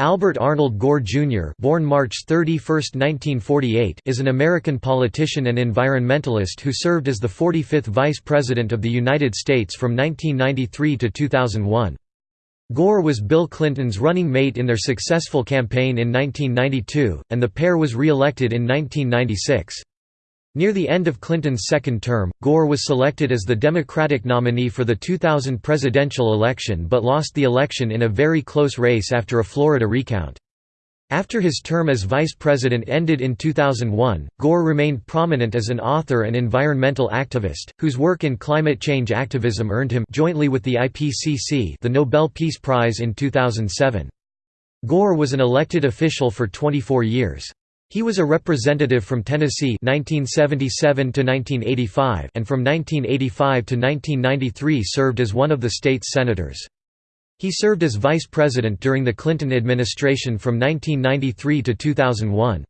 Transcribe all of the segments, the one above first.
Albert Arnold Gore, Jr. born March 31, 1948, is an American politician and environmentalist who served as the 45th Vice President of the United States from 1993 to 2001. Gore was Bill Clinton's running mate in their successful campaign in 1992, and the pair was re-elected in 1996. Near the end of Clinton's second term, Gore was selected as the Democratic nominee for the 2000 presidential election but lost the election in a very close race after a Florida recount. After his term as vice president ended in 2001, Gore remained prominent as an author and environmental activist, whose work in climate change activism earned him jointly with the IPCC the Nobel Peace Prize in 2007. Gore was an elected official for 24 years. He was a representative from Tennessee 1977 to 1985 and from 1985 to 1993 served as one of the state's senators. He served as vice president during the Clinton administration from 1993 to 2001.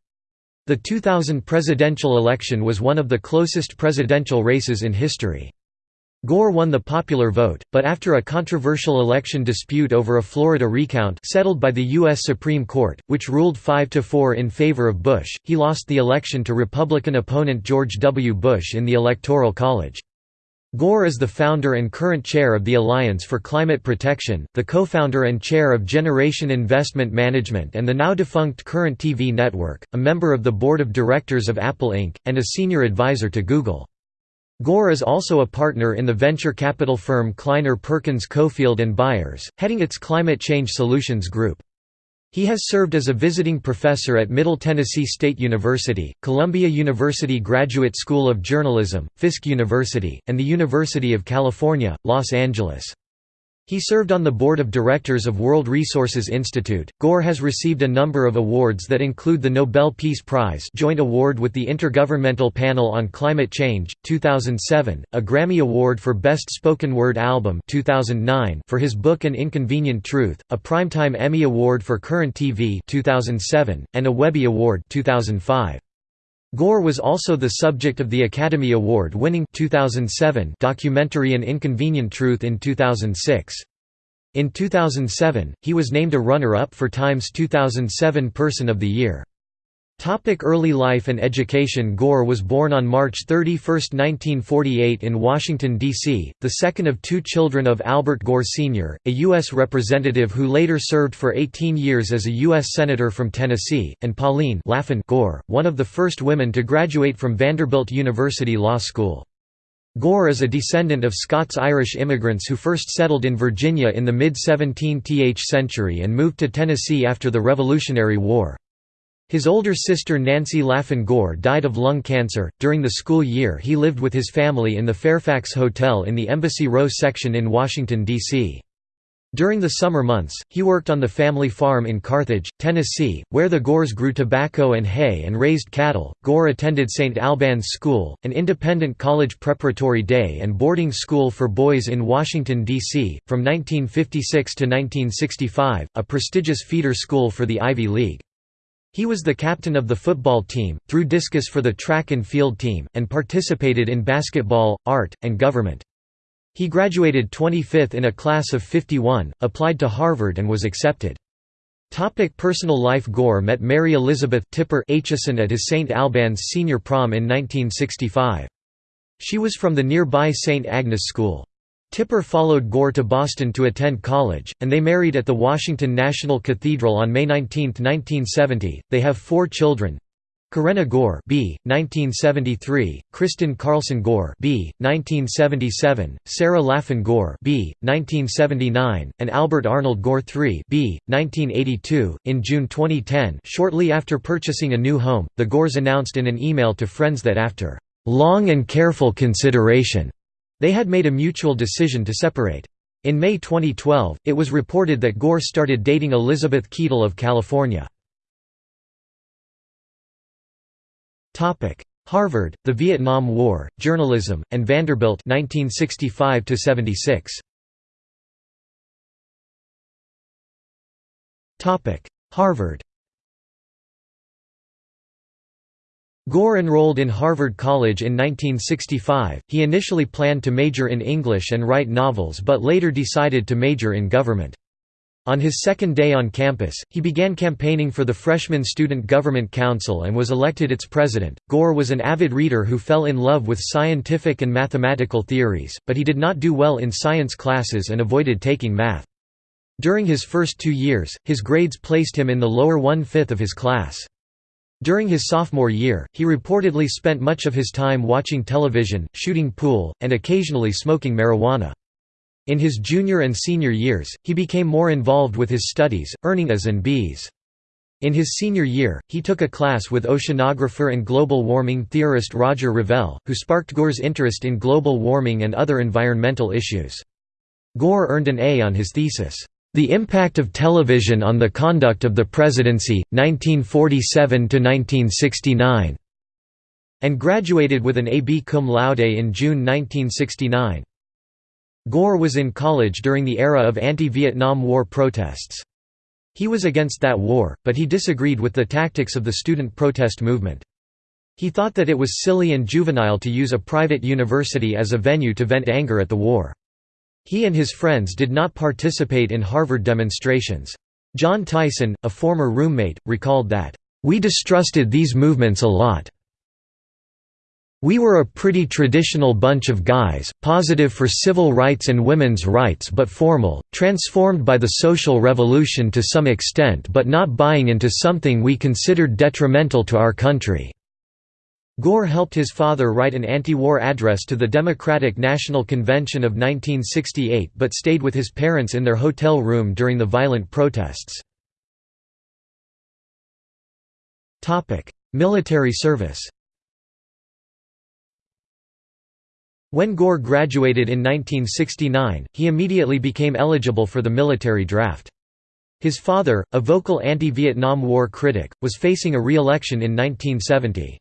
The 2000 presidential election was one of the closest presidential races in history. Gore won the popular vote, but after a controversial election dispute over a Florida recount settled by the U.S. Supreme Court, which ruled 5–4 in favor of Bush, he lost the election to Republican opponent George W. Bush in the Electoral College. Gore is the founder and current chair of the Alliance for Climate Protection, the co-founder and chair of Generation Investment Management and the now-defunct Current TV network, a member of the board of directors of Apple Inc., and a senior advisor to Google. Gore is also a partner in the venture capital firm Kleiner Perkins Caufield and Byers, heading its Climate Change Solutions Group. He has served as a visiting professor at Middle Tennessee State University, Columbia University Graduate School of Journalism, Fisk University, and the University of California, Los Angeles. He served on the board of directors of World Resources Institute. Gore has received a number of awards that include the Nobel Peace Prize, joint award with the Intergovernmental Panel on Climate Change, 2007, a Grammy Award for Best Spoken Word Album, 2009, for his book An Inconvenient Truth, a Primetime Emmy Award for Current TV, 2007, and a Webby Award, 2005. Gore was also the subject of the Academy Award-winning documentary An Inconvenient Truth in 2006. In 2007, he was named a runner-up for Time's 2007 Person of the Year. Topic early life and education Gore was born on March 31, 1948 in Washington, D.C., the second of two children of Albert Gore Sr., a U.S. representative who later served for 18 years as a U.S. Senator from Tennessee, and Pauline Laffan Gore, one of the first women to graduate from Vanderbilt University Law School. Gore is a descendant of Scots-Irish immigrants who first settled in Virginia in the mid-17th century and moved to Tennessee after the Revolutionary War. His older sister Nancy Laffan Gore died of lung cancer. During the school year, he lived with his family in the Fairfax Hotel in the Embassy Row section in Washington, D.C. During the summer months, he worked on the family farm in Carthage, Tennessee, where the Gores grew tobacco and hay and raised cattle. Gore attended St. Albans School, an independent college preparatory day and boarding school for boys in Washington, D.C., from 1956 to 1965, a prestigious feeder school for the Ivy League. He was the captain of the football team, threw discus for the track and field team, and participated in basketball, art, and government. He graduated 25th in a class of 51, applied to Harvard and was accepted. Topic personal life Gore met Mary Elizabeth Tipper Aitchison at his St. Albans senior prom in 1965. She was from the nearby St. Agnes School. Tipper followed Gore to Boston to attend college, and they married at the Washington National Cathedral on May 19, 1970. They have four children. Karenna Gore B. 1973, Kristen Carlson Gore B. 1977, Sarah Laffan Gore B. 1979, and Albert Arnold Gore III B. 1982. In June 2010, shortly after purchasing a new home, the Gores announced in an email to friends that after long and careful consideration, they had made a mutual decision to separate. In May 2012, it was reported that Gore started dating Elizabeth Keadle of California. Harvard, the Vietnam War, Journalism, and Vanderbilt 1965 76. Harvard Gore enrolled in Harvard College in 1965. He initially planned to major in English and write novels but later decided to major in government. On his second day on campus, he began campaigning for the Freshman Student Government Council and was elected its president. Gore was an avid reader who fell in love with scientific and mathematical theories, but he did not do well in science classes and avoided taking math. During his first two years, his grades placed him in the lower one-fifth of his class. During his sophomore year, he reportedly spent much of his time watching television, shooting pool, and occasionally smoking marijuana. In his junior and senior years, he became more involved with his studies, earning A's and B's. In his senior year, he took a class with oceanographer and global warming theorist Roger Revelle, who sparked Gore's interest in global warming and other environmental issues. Gore earned an A on his thesis, "'The Impact of Television on the Conduct of the Presidency, 1947–1969' and graduated with an A.B. cum laude in June 1969. Gore was in college during the era of anti-Vietnam War protests. He was against that war, but he disagreed with the tactics of the student protest movement. He thought that it was silly and juvenile to use a private university as a venue to vent anger at the war. He and his friends did not participate in Harvard demonstrations. John Tyson, a former roommate, recalled that, "...we distrusted these movements a lot. We were a pretty traditional bunch of guys, positive for civil rights and women's rights but formal, transformed by the social revolution to some extent but not buying into something we considered detrimental to our country." Gore helped his father write an anti-war address to the Democratic National Convention of 1968 but stayed with his parents in their hotel room during the violent protests. Military service When Gore graduated in 1969, he immediately became eligible for the military draft. His father, a vocal anti-Vietnam War critic, was facing a re-election in 1970.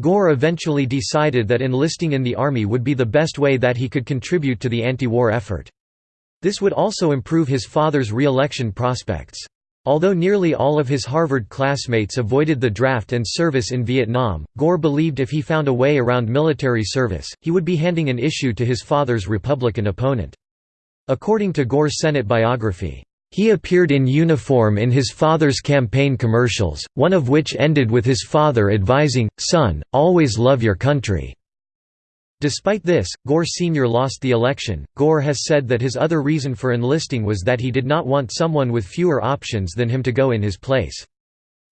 Gore eventually decided that enlisting in the Army would be the best way that he could contribute to the anti-war effort. This would also improve his father's re-election prospects. Although nearly all of his Harvard classmates avoided the draft and service in Vietnam, Gore believed if he found a way around military service, he would be handing an issue to his father's Republican opponent. According to Gore's Senate biography, he appeared in uniform in his father's campaign commercials, one of which ended with his father advising, son, always love your country. Despite this, Gore Sr. lost the election. Gore has said that his other reason for enlisting was that he did not want someone with fewer options than him to go in his place.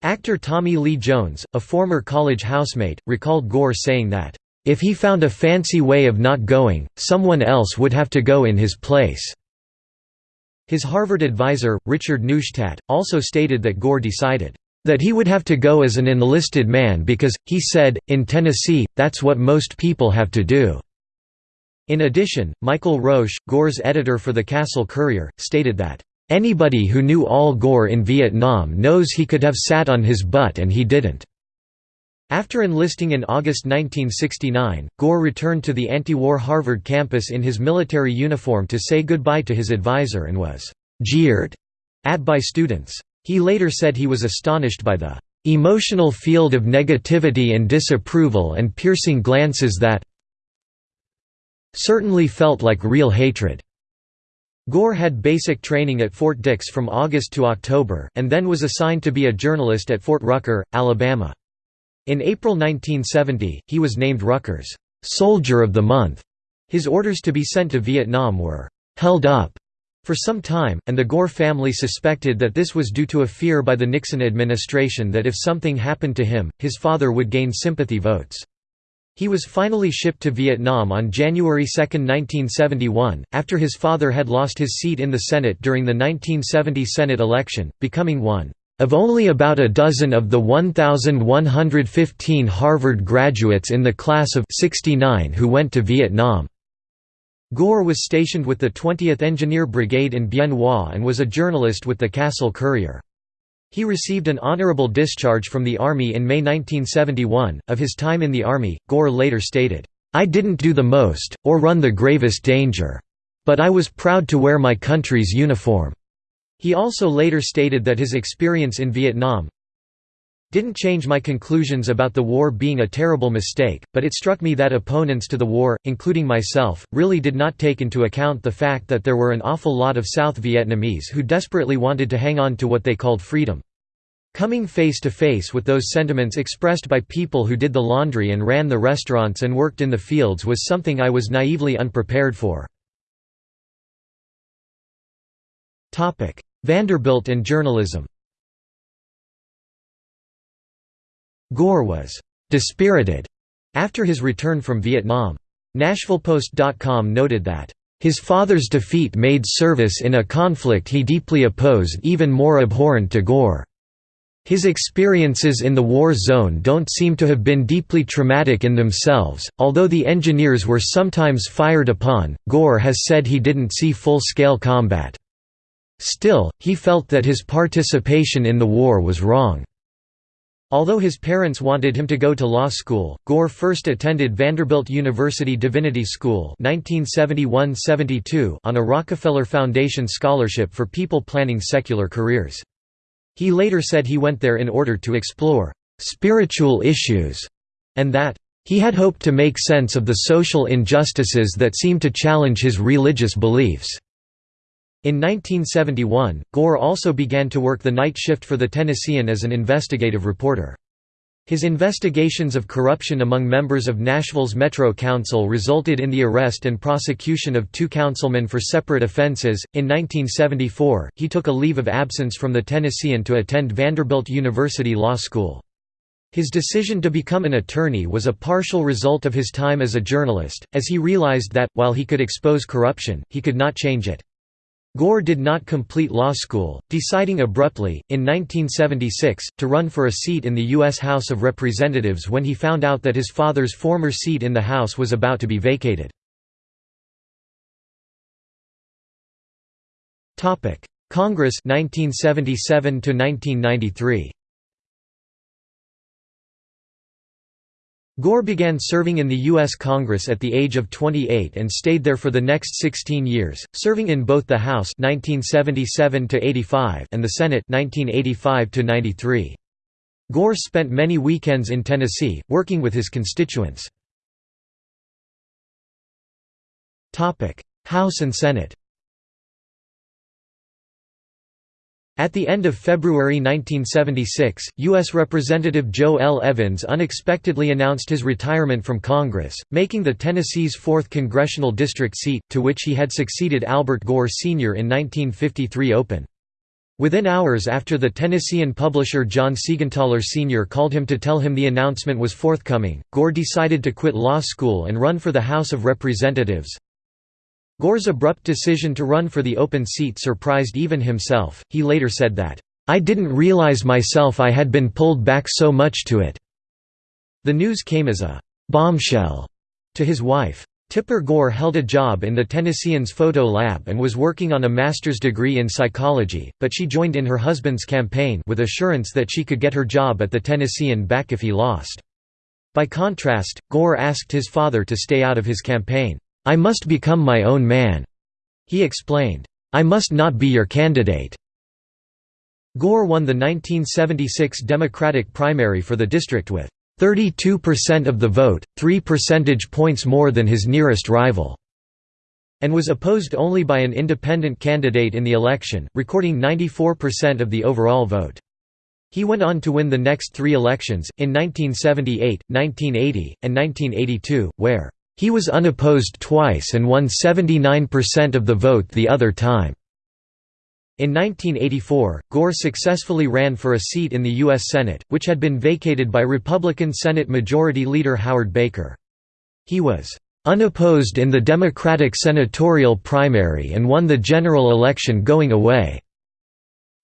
Actor Tommy Lee Jones, a former college housemate, recalled Gore saying that, "...if he found a fancy way of not going, someone else would have to go in his place." His Harvard advisor, Richard Neustadt, also stated that Gore decided, that he would have to go as an enlisted man because, he said, in Tennessee, that's what most people have to do. In addition, Michael Roche, Gore's editor for the Castle Courier, stated that, "...anybody who knew Al Gore in Vietnam knows he could have sat on his butt and he didn't." After enlisting in August 1969, Gore returned to the anti-war Harvard campus in his military uniform to say goodbye to his advisor and was «jeered» at by students. He later said he was astonished by the emotional field of negativity and disapproval and piercing glances that certainly felt like real hatred. Gore had basic training at Fort Dix from August to October, and then was assigned to be a journalist at Fort Rucker, Alabama. In April 1970, he was named Rucker's «Soldier of the Month». His orders to be sent to Vietnam were «held up» for some time, and the Gore family suspected that this was due to a fear by the Nixon administration that if something happened to him, his father would gain sympathy votes. He was finally shipped to Vietnam on January 2, 1971, after his father had lost his seat in the Senate during the 1970 Senate election, becoming one of only about a dozen of the 1,115 Harvard graduates in the class of 69 who went to Vietnam. Gore was stationed with the 20th Engineer Brigade in Bien Hoa and was a journalist with the Castle Courier. He received an honorable discharge from the Army in May 1971. Of his time in the Army, Gore later stated, I didn't do the most, or run the gravest danger. But I was proud to wear my country's uniform. He also later stated that his experience in Vietnam didn't change my conclusions about the war being a terrible mistake, but it struck me that opponents to the war, including myself, really did not take into account the fact that there were an awful lot of South Vietnamese who desperately wanted to hang on to what they called freedom. Coming face to face with those sentiments expressed by people who did the laundry and ran the restaurants and worked in the fields was something I was naively unprepared for. Vanderbilt and journalism Gore was «dispirited» after his return from Vietnam. NashvillePost.com noted that his father's defeat made service in a conflict he deeply opposed even more abhorrent to Gore. His experiences in the war zone don't seem to have been deeply traumatic in themselves, although the engineers were sometimes fired upon. Gore has said he didn't see full scale combat. Still, he felt that his participation in the war was wrong. Although his parents wanted him to go to law school, Gore first attended Vanderbilt University Divinity School 1971–72 on a Rockefeller Foundation scholarship for people planning secular careers. He later said he went there in order to explore «spiritual issues» and that he had hoped to make sense of the social injustices that seemed to challenge his religious beliefs. In 1971, Gore also began to work the night shift for the Tennessean as an investigative reporter. His investigations of corruption among members of Nashville's Metro Council resulted in the arrest and prosecution of two councilmen for separate offenses. In 1974, he took a leave of absence from the Tennessean to attend Vanderbilt University Law School. His decision to become an attorney was a partial result of his time as a journalist, as he realized that, while he could expose corruption, he could not change it. Gore did not complete law school, deciding abruptly, in 1976, to run for a seat in the U.S. House of Representatives when he found out that his father's former seat in the House was about to be vacated. Congress 1977 1993 Gore began serving in the U.S. Congress at the age of 28 and stayed there for the next 16 years, serving in both the House 1977 and the Senate 1985 -93. Gore spent many weekends in Tennessee, working with his constituents. House and Senate At the end of February 1976, U.S. Representative Joe L. Evans unexpectedly announced his retirement from Congress, making the Tennessee's 4th congressional district seat, to which he had succeeded Albert Gore Sr. in 1953 open. Within hours after the Tennessean publisher John Siegenthaler Sr. called him to tell him the announcement was forthcoming, Gore decided to quit law school and run for the House of Representatives, Gore's abrupt decision to run for the open seat surprised even himself, he later said that, "...I didn't realize myself I had been pulled back so much to it." The news came as a «bombshell» to his wife. Tipper Gore held a job in the Tennessean's photo lab and was working on a master's degree in psychology, but she joined in her husband's campaign with assurance that she could get her job at the Tennessean back if he lost. By contrast, Gore asked his father to stay out of his campaign. I must become my own man," he explained. I must not be your candidate. Gore won the 1976 Democratic primary for the district with 32% of the vote, 3 percentage points more than his nearest rival, and was opposed only by an independent candidate in the election, recording 94% of the overall vote. He went on to win the next three elections, in 1978, 1980, and 1982, where he was unopposed twice and won 79% of the vote the other time. In 1984, Gore successfully ran for a seat in the U.S. Senate, which had been vacated by Republican Senate Majority Leader Howard Baker. He was unopposed in the Democratic senatorial primary and won the general election going away.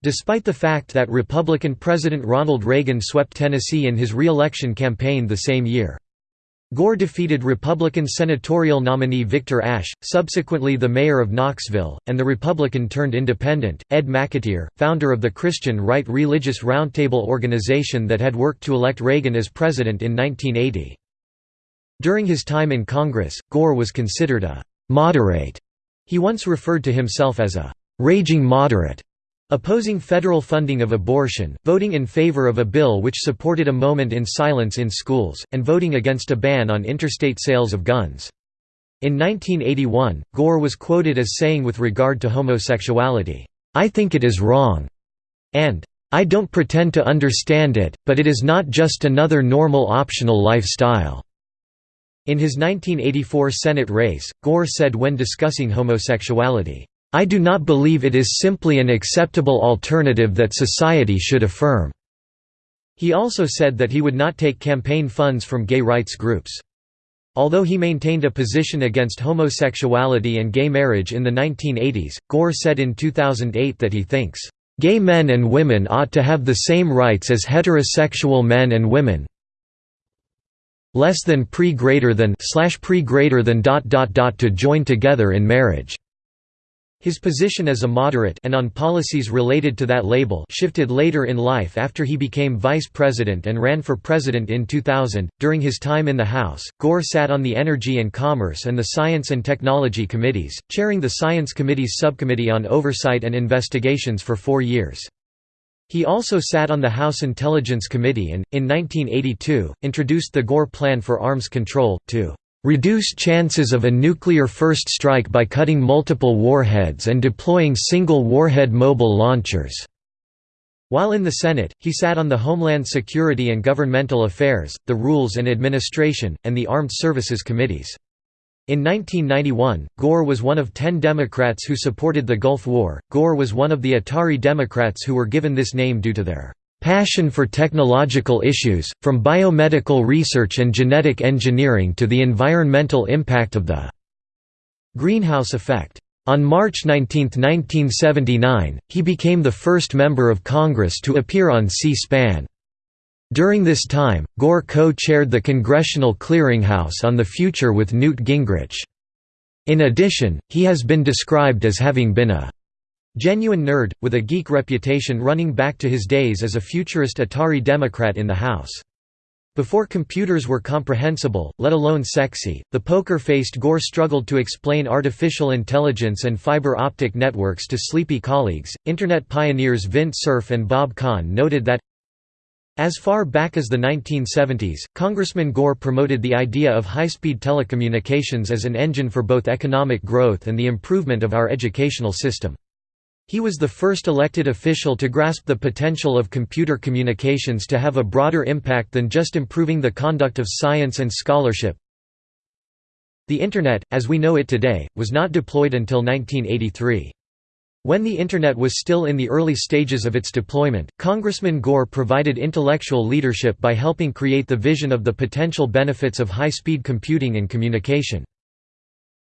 Despite the fact that Republican President Ronald Reagan swept Tennessee in his re-election campaign the same year. Gore defeated Republican senatorial nominee Victor Ashe, subsequently the mayor of Knoxville, and the Republican-turned-independent, Ed McAteer, founder of the Christian Right Religious Roundtable organization that had worked to elect Reagan as president in 1980. During his time in Congress, Gore was considered a «moderate». He once referred to himself as a «raging moderate», Opposing federal funding of abortion, voting in favor of a bill which supported a moment in silence in schools, and voting against a ban on interstate sales of guns. In 1981, Gore was quoted as saying with regard to homosexuality, "'I think it is wrong' and "'I don't pretend to understand it, but it is not just another normal optional lifestyle." In his 1984 Senate race, Gore said when discussing homosexuality, I do not believe it is simply an acceptable alternative that society should affirm." He also said that he would not take campaign funds from gay rights groups. Although he maintained a position against homosexuality and gay marriage in the 1980s, Gore said in 2008 that he thinks, "...gay men and women ought to have the same rights as heterosexual men and women less than pre greater than slash pre greater than dot dot dot to join together in marriage." His position as a moderate and on policies related to that label shifted later in life after he became vice president and ran for president in 2000. During his time in the House, Gore sat on the Energy and Commerce and the Science and Technology Committees, chairing the Science Committee's Subcommittee on Oversight and Investigations for four years. He also sat on the House Intelligence Committee and, in 1982, introduced the Gore Plan for Arms Control, to reduce chances of a nuclear first strike by cutting multiple warheads and deploying single warhead mobile launchers." While in the Senate, he sat on the Homeland Security and Governmental Affairs, the Rules and Administration, and the Armed Services Committees. In 1991, Gore was one of ten Democrats who supported the Gulf War. Gore was one of the Atari Democrats who were given this name due to their Passion for technological issues, from biomedical research and genetic engineering to the environmental impact of the greenhouse effect. On March 19, 1979, he became the first member of Congress to appear on C-SPAN. During this time, Gore co-chaired the Congressional Clearinghouse on the Future with Newt Gingrich. In addition, he has been described as having been a Genuine nerd, with a geek reputation running back to his days as a futurist Atari Democrat in the House. Before computers were comprehensible, let alone sexy, the poker-faced Gore struggled to explain artificial intelligence and fiber optic networks to sleepy colleagues. Internet pioneers Vint Cerf and Bob Kahn noted that as far back as the 1970s, Congressman Gore promoted the idea of high-speed telecommunications as an engine for both economic growth and the improvement of our educational system. He was the first elected official to grasp the potential of computer communications to have a broader impact than just improving the conduct of science and scholarship. The Internet, as we know it today, was not deployed until 1983. When the Internet was still in the early stages of its deployment, Congressman Gore provided intellectual leadership by helping create the vision of the potential benefits of high-speed computing and communication.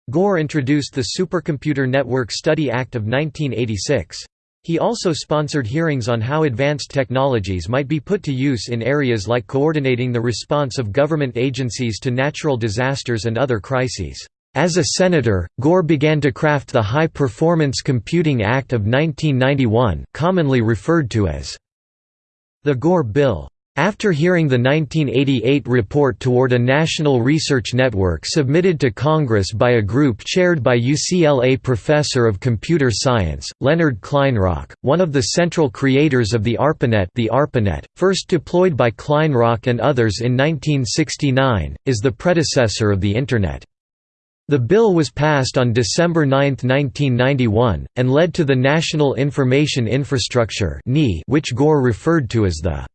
Gore introduced the Supercomputer Network Study Act of 1986. He also sponsored hearings on how advanced technologies might be put to use in areas like coordinating the response of government agencies to natural disasters and other crises. As a senator, Gore began to craft the High Performance Computing Act of 1991 commonly referred to as the Gore Bill. After hearing the 1988 report toward a national research network submitted to Congress by a group chaired by UCLA professor of computer science, Leonard Kleinrock, one of the central creators of the ARPANET the ARPANET, first deployed by Kleinrock and others in 1969, is the predecessor of the Internet. The bill was passed on December 9, 1991, and led to the National Information Infrastructure which Gore referred to as the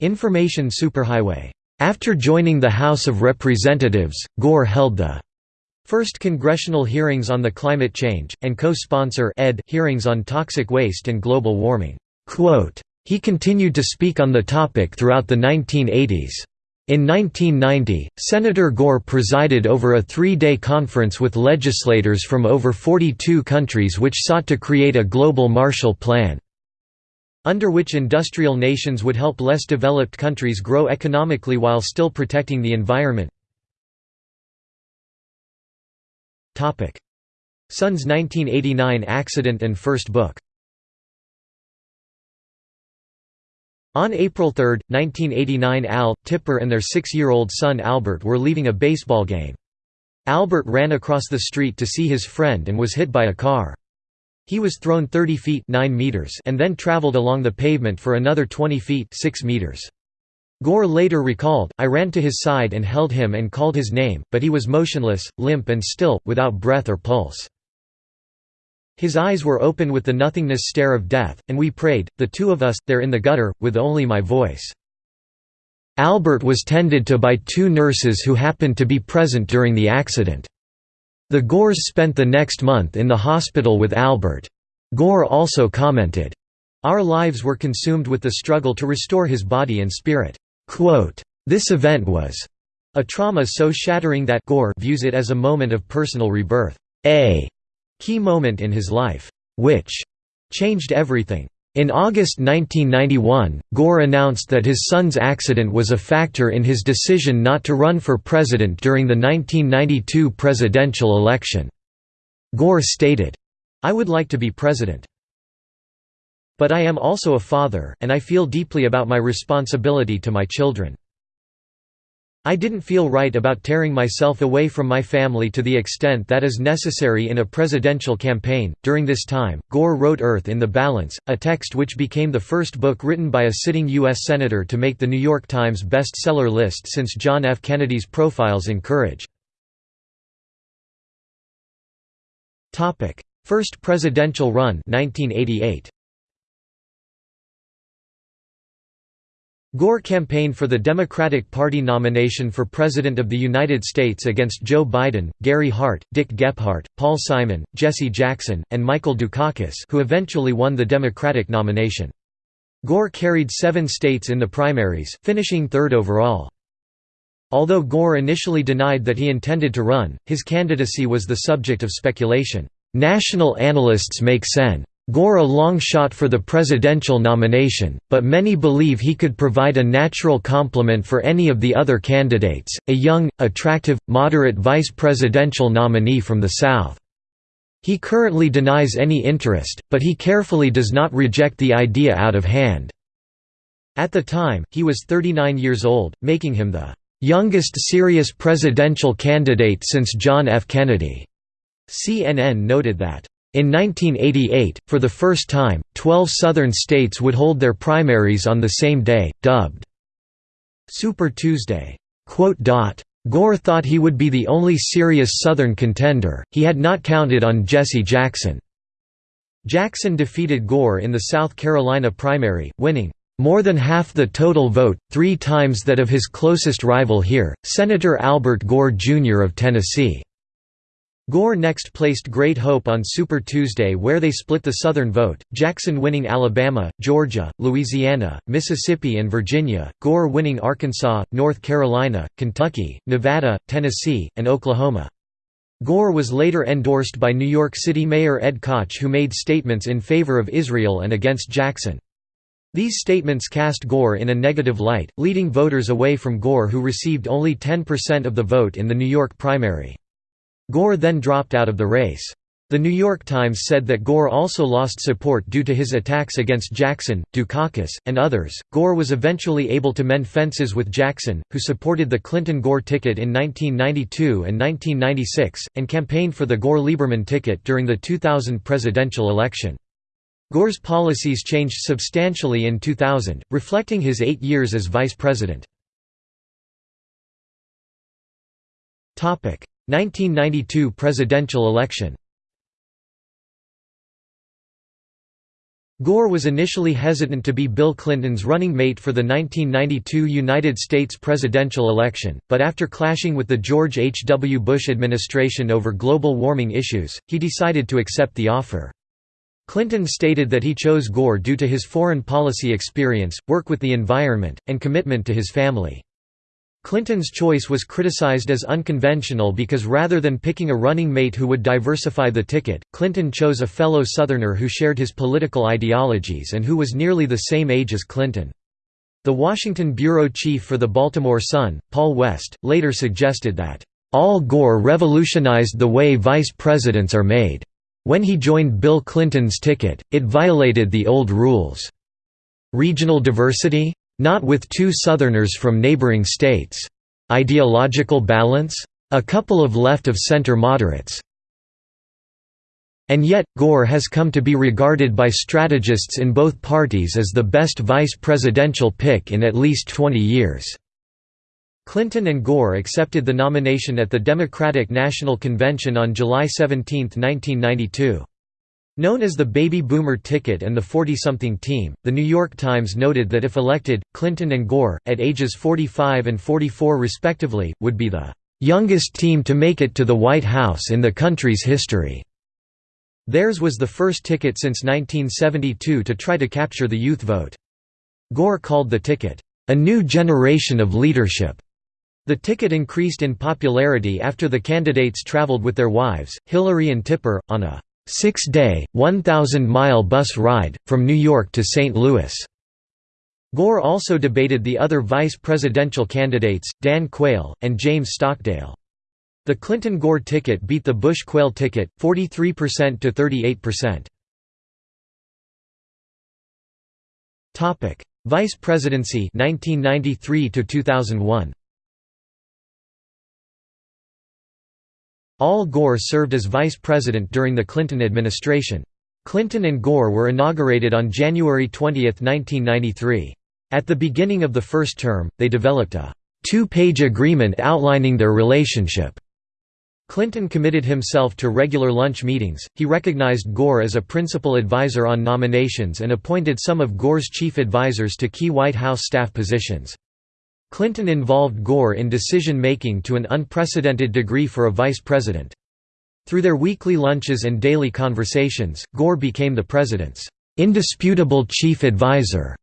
Information Superhighway. After joining the House of Representatives, Gore held the first congressional hearings on the climate change, and co-sponsor hearings on toxic waste and global warming. He continued to speak on the topic throughout the 1980s. In 1990, Senator Gore presided over a three-day conference with legislators from over 42 countries which sought to create a global Marshall Plan under which industrial nations would help less developed countries grow economically while still protecting the environment. Son's 1989 accident and first book On April 3, 1989 Al, Tipper and their six-year-old son Albert were leaving a baseball game. Albert ran across the street to see his friend and was hit by a car. He was thrown 30 feet 9 meters and then traveled along the pavement for another 20 feet 6 meters. Gore later recalled, I ran to his side and held him and called his name, but he was motionless, limp and still, without breath or pulse. His eyes were open with the nothingness stare of death, and we prayed, the two of us, there in the gutter, with only my voice. Albert was tended to by two nurses who happened to be present during the accident. The Gores spent the next month in the hospital with Albert. Gore also commented, Our lives were consumed with the struggle to restore his body and spirit. Quote, this event was a trauma so shattering that Gore views it as a moment of personal rebirth, a key moment in his life, which changed everything. In August 1991, Gore announced that his son's accident was a factor in his decision not to run for president during the 1992 presidential election. Gore stated, I would like to be president. But I am also a father, and I feel deeply about my responsibility to my children. I didn't feel right about tearing myself away from my family to the extent that is necessary in a presidential campaign. During this time, Gore wrote Earth in the Balance, a text which became the first book written by a sitting U.S. Senator to make the New York Times bestseller list since John F. Kennedy's Profiles in Courage. First presidential run 1988. Gore campaigned for the Democratic Party nomination for President of the United States against Joe Biden, Gary Hart, Dick Gephardt, Paul Simon, Jesse Jackson, and Michael Dukakis who eventually won the Democratic nomination. Gore carried seven states in the primaries, finishing third overall. Although Gore initially denied that he intended to run, his candidacy was the subject of speculation. National analysts make Sen. Gore a long shot for the presidential nomination, but many believe he could provide a natural complement for any of the other candidates, a young, attractive, moderate vice presidential nominee from the South. He currently denies any interest, but he carefully does not reject the idea out of hand. At the time, he was 39 years old, making him the youngest serious presidential candidate since John F. Kennedy. CNN noted that in 1988, for the first time, 12 Southern states would hold their primaries on the same day, dubbed Super Tuesday. Gore thought he would be the only serious Southern contender, he had not counted on Jesse Jackson. Jackson defeated Gore in the South Carolina primary, winning more than half the total vote, three times that of his closest rival here, Senator Albert Gore Jr. of Tennessee. Gore next placed great hope on Super Tuesday where they split the Southern vote, Jackson winning Alabama, Georgia, Louisiana, Mississippi and Virginia, Gore winning Arkansas, North Carolina, Kentucky, Nevada, Tennessee, and Oklahoma. Gore was later endorsed by New York City Mayor Ed Koch who made statements in favor of Israel and against Jackson. These statements cast Gore in a negative light, leading voters away from Gore who received only 10% of the vote in the New York primary. Gore then dropped out of the race. The New York Times said that Gore also lost support due to his attacks against Jackson, Dukakis, and others. Gore was eventually able to mend fences with Jackson, who supported the Clinton Gore ticket in 1992 and 1996, and campaigned for the Gore Lieberman ticket during the 2000 presidential election. Gore's policies changed substantially in 2000, reflecting his eight years as vice president. 1992 presidential election Gore was initially hesitant to be Bill Clinton's running mate for the 1992 United States presidential election, but after clashing with the George H. W. Bush administration over global warming issues, he decided to accept the offer. Clinton stated that he chose Gore due to his foreign policy experience, work with the environment, and commitment to his family. Clinton's choice was criticized as unconventional because rather than picking a running mate who would diversify the ticket, Clinton chose a fellow Southerner who shared his political ideologies and who was nearly the same age as Clinton. The Washington bureau chief for the Baltimore Sun, Paul West, later suggested that, "...Al Gore revolutionized the way vice presidents are made. When he joined Bill Clinton's ticket, it violated the old rules. Regional diversity? Not with two Southerners from neighboring states. Ideological balance? A couple of left-of-center moderates. And yet, Gore has come to be regarded by strategists in both parties as the best vice presidential pick in at least 20 years." Clinton and Gore accepted the nomination at the Democratic National Convention on July 17, 1992. Known as the Baby Boomer ticket and the 40-something team, The New York Times noted that if elected, Clinton and Gore, at ages 45 and 44 respectively, would be the "...youngest team to make it to the White House in the country's history." Theirs was the first ticket since 1972 to try to capture the youth vote. Gore called the ticket, "...a new generation of leadership." The ticket increased in popularity after the candidates traveled with their wives, Hillary and Tipper, on a six-day, 1,000-mile bus ride, from New York to St. Louis. Gore also debated the other vice presidential candidates, Dan Quayle, and James Stockdale. The Clinton-Gore ticket beat the Bush-Quayle ticket, 43% to 38%. Vice presidency 1993 to 2001. Al Gore served as vice president during the Clinton administration. Clinton and Gore were inaugurated on January 20, 1993. At the beginning of the first term, they developed a two-page agreement outlining their relationship. Clinton committed himself to regular lunch meetings, he recognized Gore as a principal advisor on nominations and appointed some of Gore's chief advisors to key White House staff positions. Clinton involved Gore in decision-making to an unprecedented degree for a vice president. Through their weekly lunches and daily conversations, Gore became the president's indisputable chief advisor.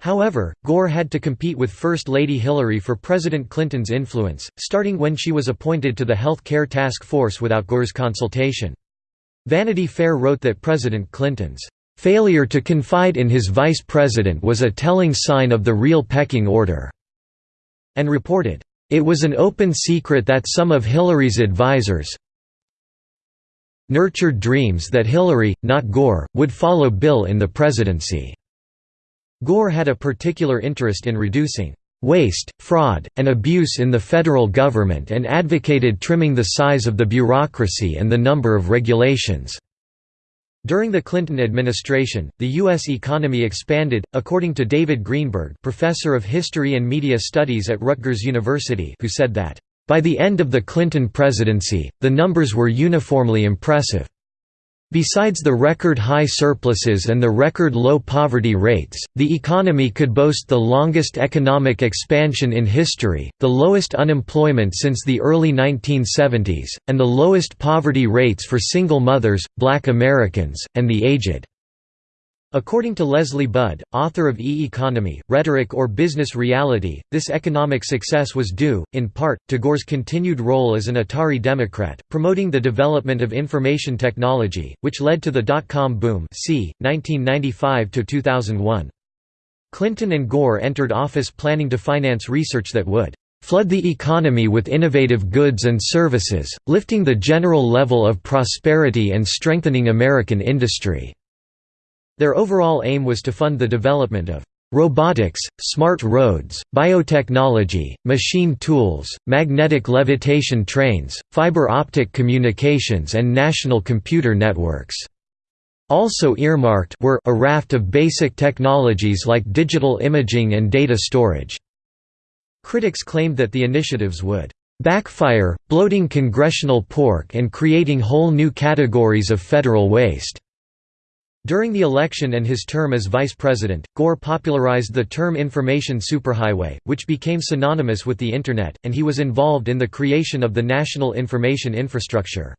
However, Gore had to compete with First Lady Hillary for President Clinton's influence, starting when she was appointed to the Health Care Task Force without Gore's consultation. Vanity Fair wrote that President Clinton's failure to confide in his vice president was a telling sign of the real pecking order and reported, "...it was an open secret that some of Hillary's advisers nurtured dreams that Hillary, not Gore, would follow Bill in the presidency." Gore had a particular interest in reducing waste, fraud, and abuse in the federal government and advocated trimming the size of the bureaucracy and the number of regulations. During the Clinton administration, the U.S. economy expanded, according to David Greenberg professor of history and media studies at Rutgers University who said that, "...by the end of the Clinton presidency, the numbers were uniformly impressive. Besides the record high surpluses and the record low poverty rates, the economy could boast the longest economic expansion in history, the lowest unemployment since the early 1970s, and the lowest poverty rates for single mothers, black Americans, and the aged. According to Leslie Budd, author of E-Economy, Rhetoric or Business Reality, this economic success was due, in part, to Gore's continued role as an Atari Democrat, promoting the development of information technology, which led to the dot-com boom c. 1995–2001. Clinton and Gore entered office planning to finance research that would flood the economy with innovative goods and services, lifting the general level of prosperity and strengthening American industry. Their overall aim was to fund the development of robotics, smart roads, biotechnology, machine tools, magnetic levitation trains, fiber optic communications and national computer networks. Also earmarked were a raft of basic technologies like digital imaging and data storage. Critics claimed that the initiatives would backfire, bloating congressional pork and creating whole new categories of federal waste. During the election and his term as vice president, Gore popularized the term information superhighway, which became synonymous with the Internet, and he was involved in the creation of the National Information Infrastructure.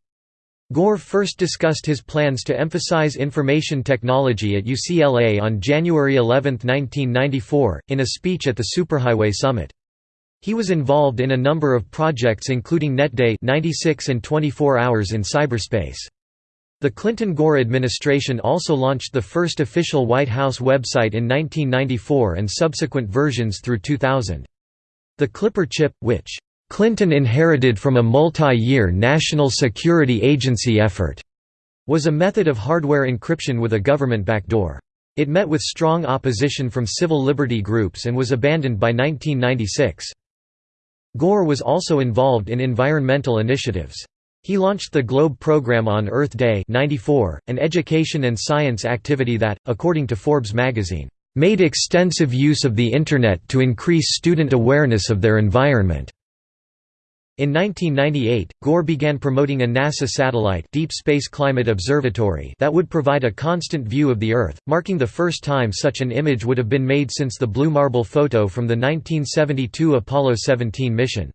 Gore first discussed his plans to emphasize information technology at UCLA on January 11, 1994, in a speech at the Superhighway Summit. He was involved in a number of projects including NetDay 96 and 24 hours in cyberspace. The Clinton-Gore administration also launched the first official White House website in 1994 and subsequent versions through 2000. The Clipper chip, which Clinton inherited from a multi-year National Security Agency effort, was a method of hardware encryption with a government backdoor. It met with strong opposition from civil liberty groups and was abandoned by 1996. Gore was also involved in environmental initiatives. He launched the Globe program on Earth Day 94, an education and science activity that, according to Forbes magazine, "...made extensive use of the Internet to increase student awareness of their environment." In 1998, Gore began promoting a NASA satellite Deep Space Climate Observatory that would provide a constant view of the Earth, marking the first time such an image would have been made since the Blue Marble photo from the 1972 Apollo 17 mission.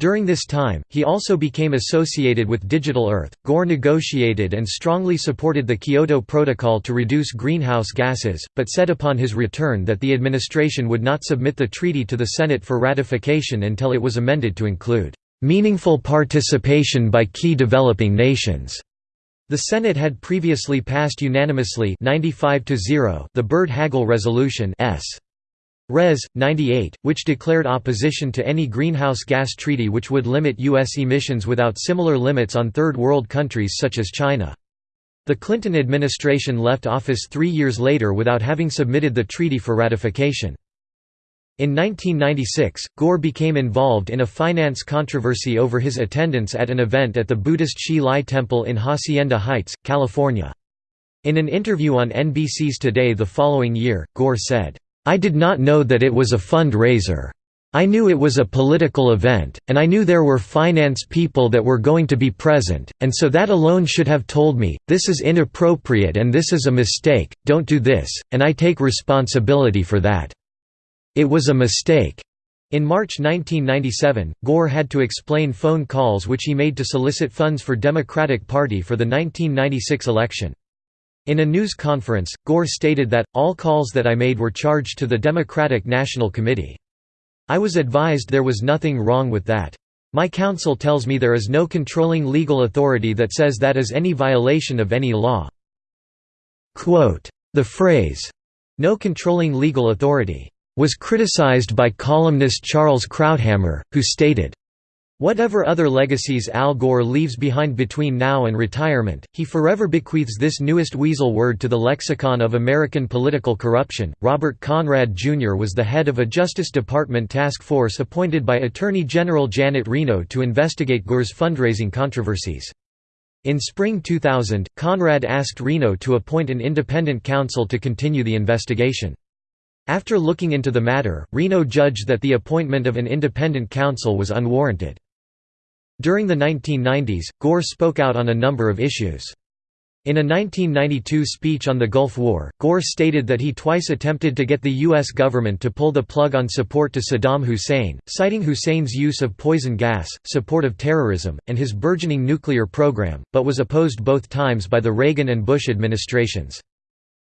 During this time, he also became associated with Digital Earth. Gore negotiated and strongly supported the Kyoto Protocol to reduce greenhouse gases, but said upon his return that the administration would not submit the treaty to the Senate for ratification until it was amended to include meaningful participation by key developing nations. The Senate had previously passed unanimously 95 the Byrd-Hagel Resolution S. Res. 98, which declared opposition to any greenhouse gas treaty which would limit U.S. emissions without similar limits on Third World countries such as China. The Clinton administration left office three years later without having submitted the treaty for ratification. In 1996, Gore became involved in a finance controversy over his attendance at an event at the Buddhist Hsi Lai Temple in Hacienda Heights, California. In an interview on NBC's Today the following year, Gore said, I did not know that it was a fund-raiser. I knew it was a political event, and I knew there were finance people that were going to be present, and so that alone should have told me, this is inappropriate and this is a mistake, don't do this, and I take responsibility for that. It was a mistake. In March 1997, Gore had to explain phone calls which he made to solicit funds for Democratic Party for the 1996 election. In a news conference, Gore stated that, all calls that I made were charged to the Democratic National Committee. I was advised there was nothing wrong with that. My counsel tells me there is no controlling legal authority that says that is any violation of any law. Quote, the phrase, no controlling legal authority, was criticized by columnist Charles Krauthammer, who stated, Whatever other legacies Al Gore leaves behind between now and retirement, he forever bequeaths this newest weasel word to the lexicon of American political corruption. Robert Conrad Jr. was the head of a Justice Department task force appointed by Attorney General Janet Reno to investigate Gore's fundraising controversies. In spring 2000, Conrad asked Reno to appoint an independent counsel to continue the investigation. After looking into the matter, Reno judged that the appointment of an independent counsel was unwarranted. During the 1990s, Gore spoke out on a number of issues. In a 1992 speech on the Gulf War, Gore stated that he twice attempted to get the U.S. government to pull the plug on support to Saddam Hussein, citing Hussein's use of poison gas, support of terrorism, and his burgeoning nuclear program, but was opposed both times by the Reagan and Bush administrations.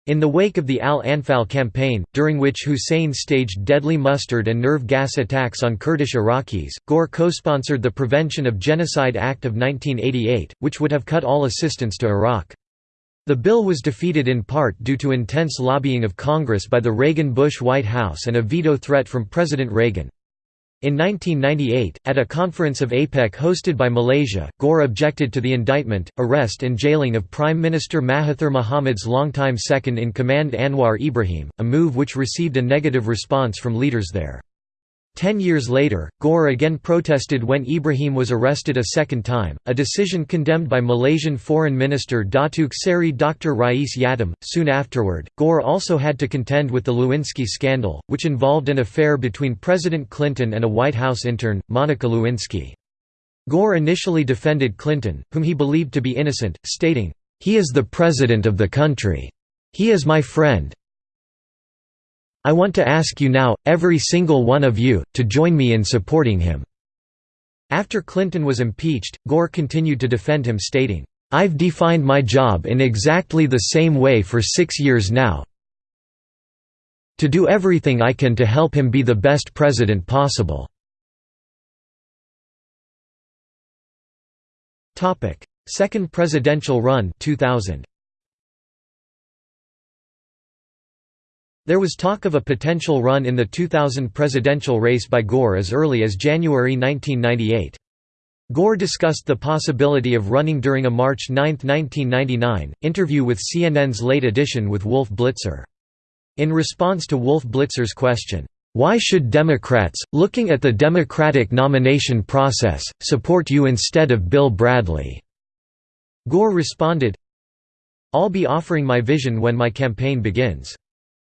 In the wake of the Al-Anfal campaign, during which Hussein staged deadly mustard and nerve gas attacks on Kurdish Iraqis, Gore co-sponsored the Prevention of Genocide Act of 1988, which would have cut all assistance to Iraq. The bill was defeated in part due to intense lobbying of Congress by the Reagan-Bush White House and a veto threat from President Reagan. In 1998, at a conference of APEC hosted by Malaysia, Gore objected to the indictment, arrest and jailing of Prime Minister Mahathir Mohamad's longtime second-in-command Anwar Ibrahim, a move which received a negative response from leaders there. Ten years later, Gore again protested when Ibrahim was arrested a second time, a decision condemned by Malaysian Foreign Minister Datuk Seri Dr. Rais Yatim. Soon afterward, Gore also had to contend with the Lewinsky scandal, which involved an affair between President Clinton and a White House intern, Monica Lewinsky. Gore initially defended Clinton, whom he believed to be innocent, stating, "He is the president of the country. He is my friend, I want to ask you now, every single one of you, to join me in supporting him." After Clinton was impeached, Gore continued to defend him stating, "'I've defined my job in exactly the same way for six years now to do everything I can to help him be the best president possible." Second presidential run 2000. There was talk of a potential run in the 2000 presidential race by Gore as early as January 1998. Gore discussed the possibility of running during a March 9, 1999, interview with CNN's Late Edition with Wolf Blitzer. In response to Wolf Blitzer's question, Why should Democrats, looking at the Democratic nomination process, support you instead of Bill Bradley?" Gore responded, I'll be offering my vision when my campaign begins.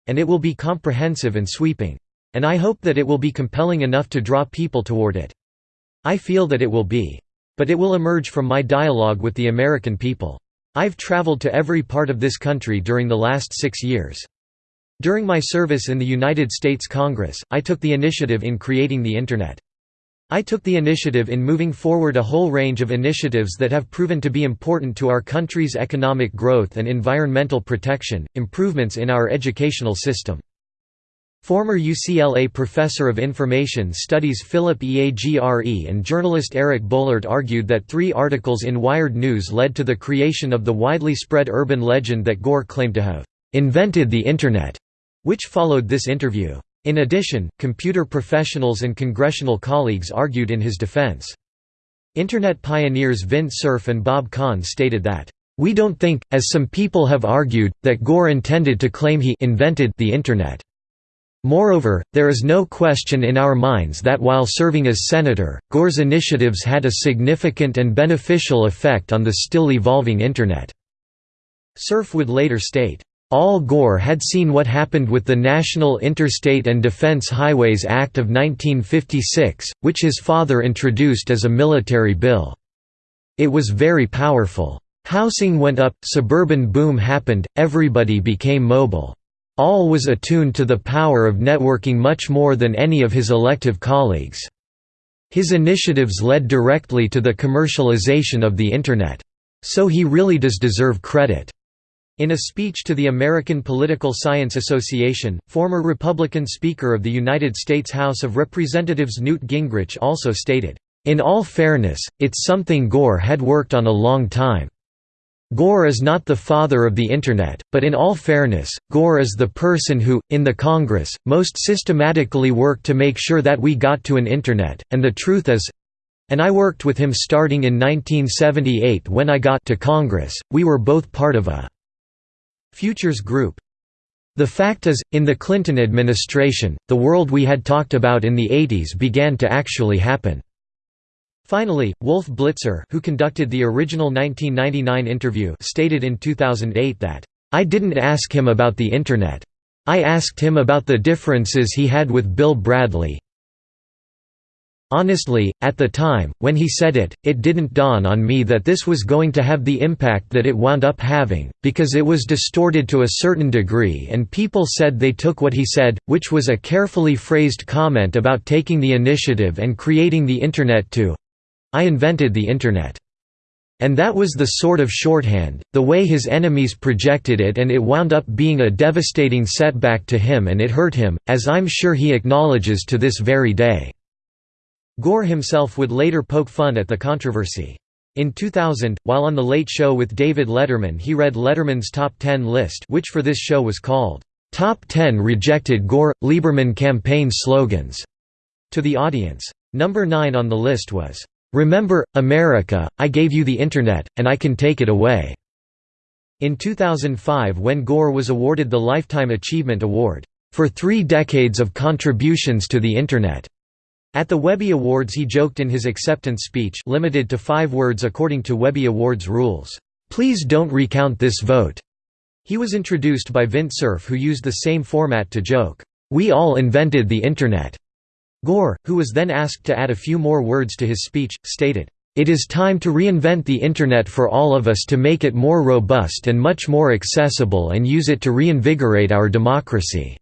And it will be comprehensive and sweeping. And I hope that it will be compelling enough to draw people toward it. I feel that it will be. But it will emerge from my dialogue with the American people. I've traveled to every part of this country during the last six years. During my service in the United States Congress, I took the initiative in creating the Internet. I took the initiative in moving forward a whole range of initiatives that have proven to be important to our country's economic growth and environmental protection, improvements in our educational system. Former UCLA professor of information studies Philip Agre and journalist Eric Boehlert argued that three articles in Wired News led to the creation of the widely spread urban legend that Gore claimed to have invented the Internet, which followed this interview. In addition, computer professionals and congressional colleagues argued in his defense. Internet pioneers Vint Cerf and Bob Kahn stated that, "...we don't think, as some people have argued, that Gore intended to claim he invented the Internet. Moreover, there is no question in our minds that while serving as senator, Gore's initiatives had a significant and beneficial effect on the still evolving Internet." Cerf would later state, Al Gore had seen what happened with the National Interstate and Defense Highways Act of 1956, which his father introduced as a military bill. It was very powerful. Housing went up, suburban boom happened, everybody became mobile. All was attuned to the power of networking much more than any of his elective colleagues. His initiatives led directly to the commercialization of the Internet. So he really does deserve credit. In a speech to the American Political Science Association, former Republican Speaker of the United States House of Representatives Newt Gingrich also stated, "...in all fairness, it's something Gore had worked on a long time. Gore is not the father of the Internet, but in all fairness, Gore is the person who, in the Congress, most systematically worked to make sure that we got to an Internet, and the truth is, and I worked with him starting in 1978 when I got to Congress, we were both part of a Futures Group the fact is, in the Clinton administration, the world we had talked about in the 80s began to actually happen. Finally, Wolf Blitzer who conducted the original 1999 interview stated in 2008 that, "...I didn't ask him about the Internet. I asked him about the differences he had with Bill Bradley, Honestly, at the time, when he said it, it didn't dawn on me that this was going to have the impact that it wound up having, because it was distorted to a certain degree and people said they took what he said, which was a carefully phrased comment about taking the initiative and creating the Internet to I invented the Internet. And that was the sort of shorthand, the way his enemies projected it and it wound up being a devastating setback to him and it hurt him, as I'm sure he acknowledges to this very day. Gore himself would later poke fun at the controversy. In 2000, while on The Late Show with David Letterman he read Letterman's Top 10 list which for this show was called, "'Top 10 Rejected Gore-Lieberman Campaign Slogans' to the audience. Number 9 on the list was, "'Remember, America, I gave you the Internet, and I can take it away'". In 2005 when Gore was awarded the Lifetime Achievement Award, "'for three decades of contributions to the Internet' At the Webby Awards he joked in his acceptance speech limited to five words according to Webby Awards rules, "'Please don't recount this vote'". He was introduced by Vint Cerf who used the same format to joke, "'We all invented the Internet'". Gore, who was then asked to add a few more words to his speech, stated, "'It is time to reinvent the Internet for all of us to make it more robust and much more accessible and use it to reinvigorate our democracy.'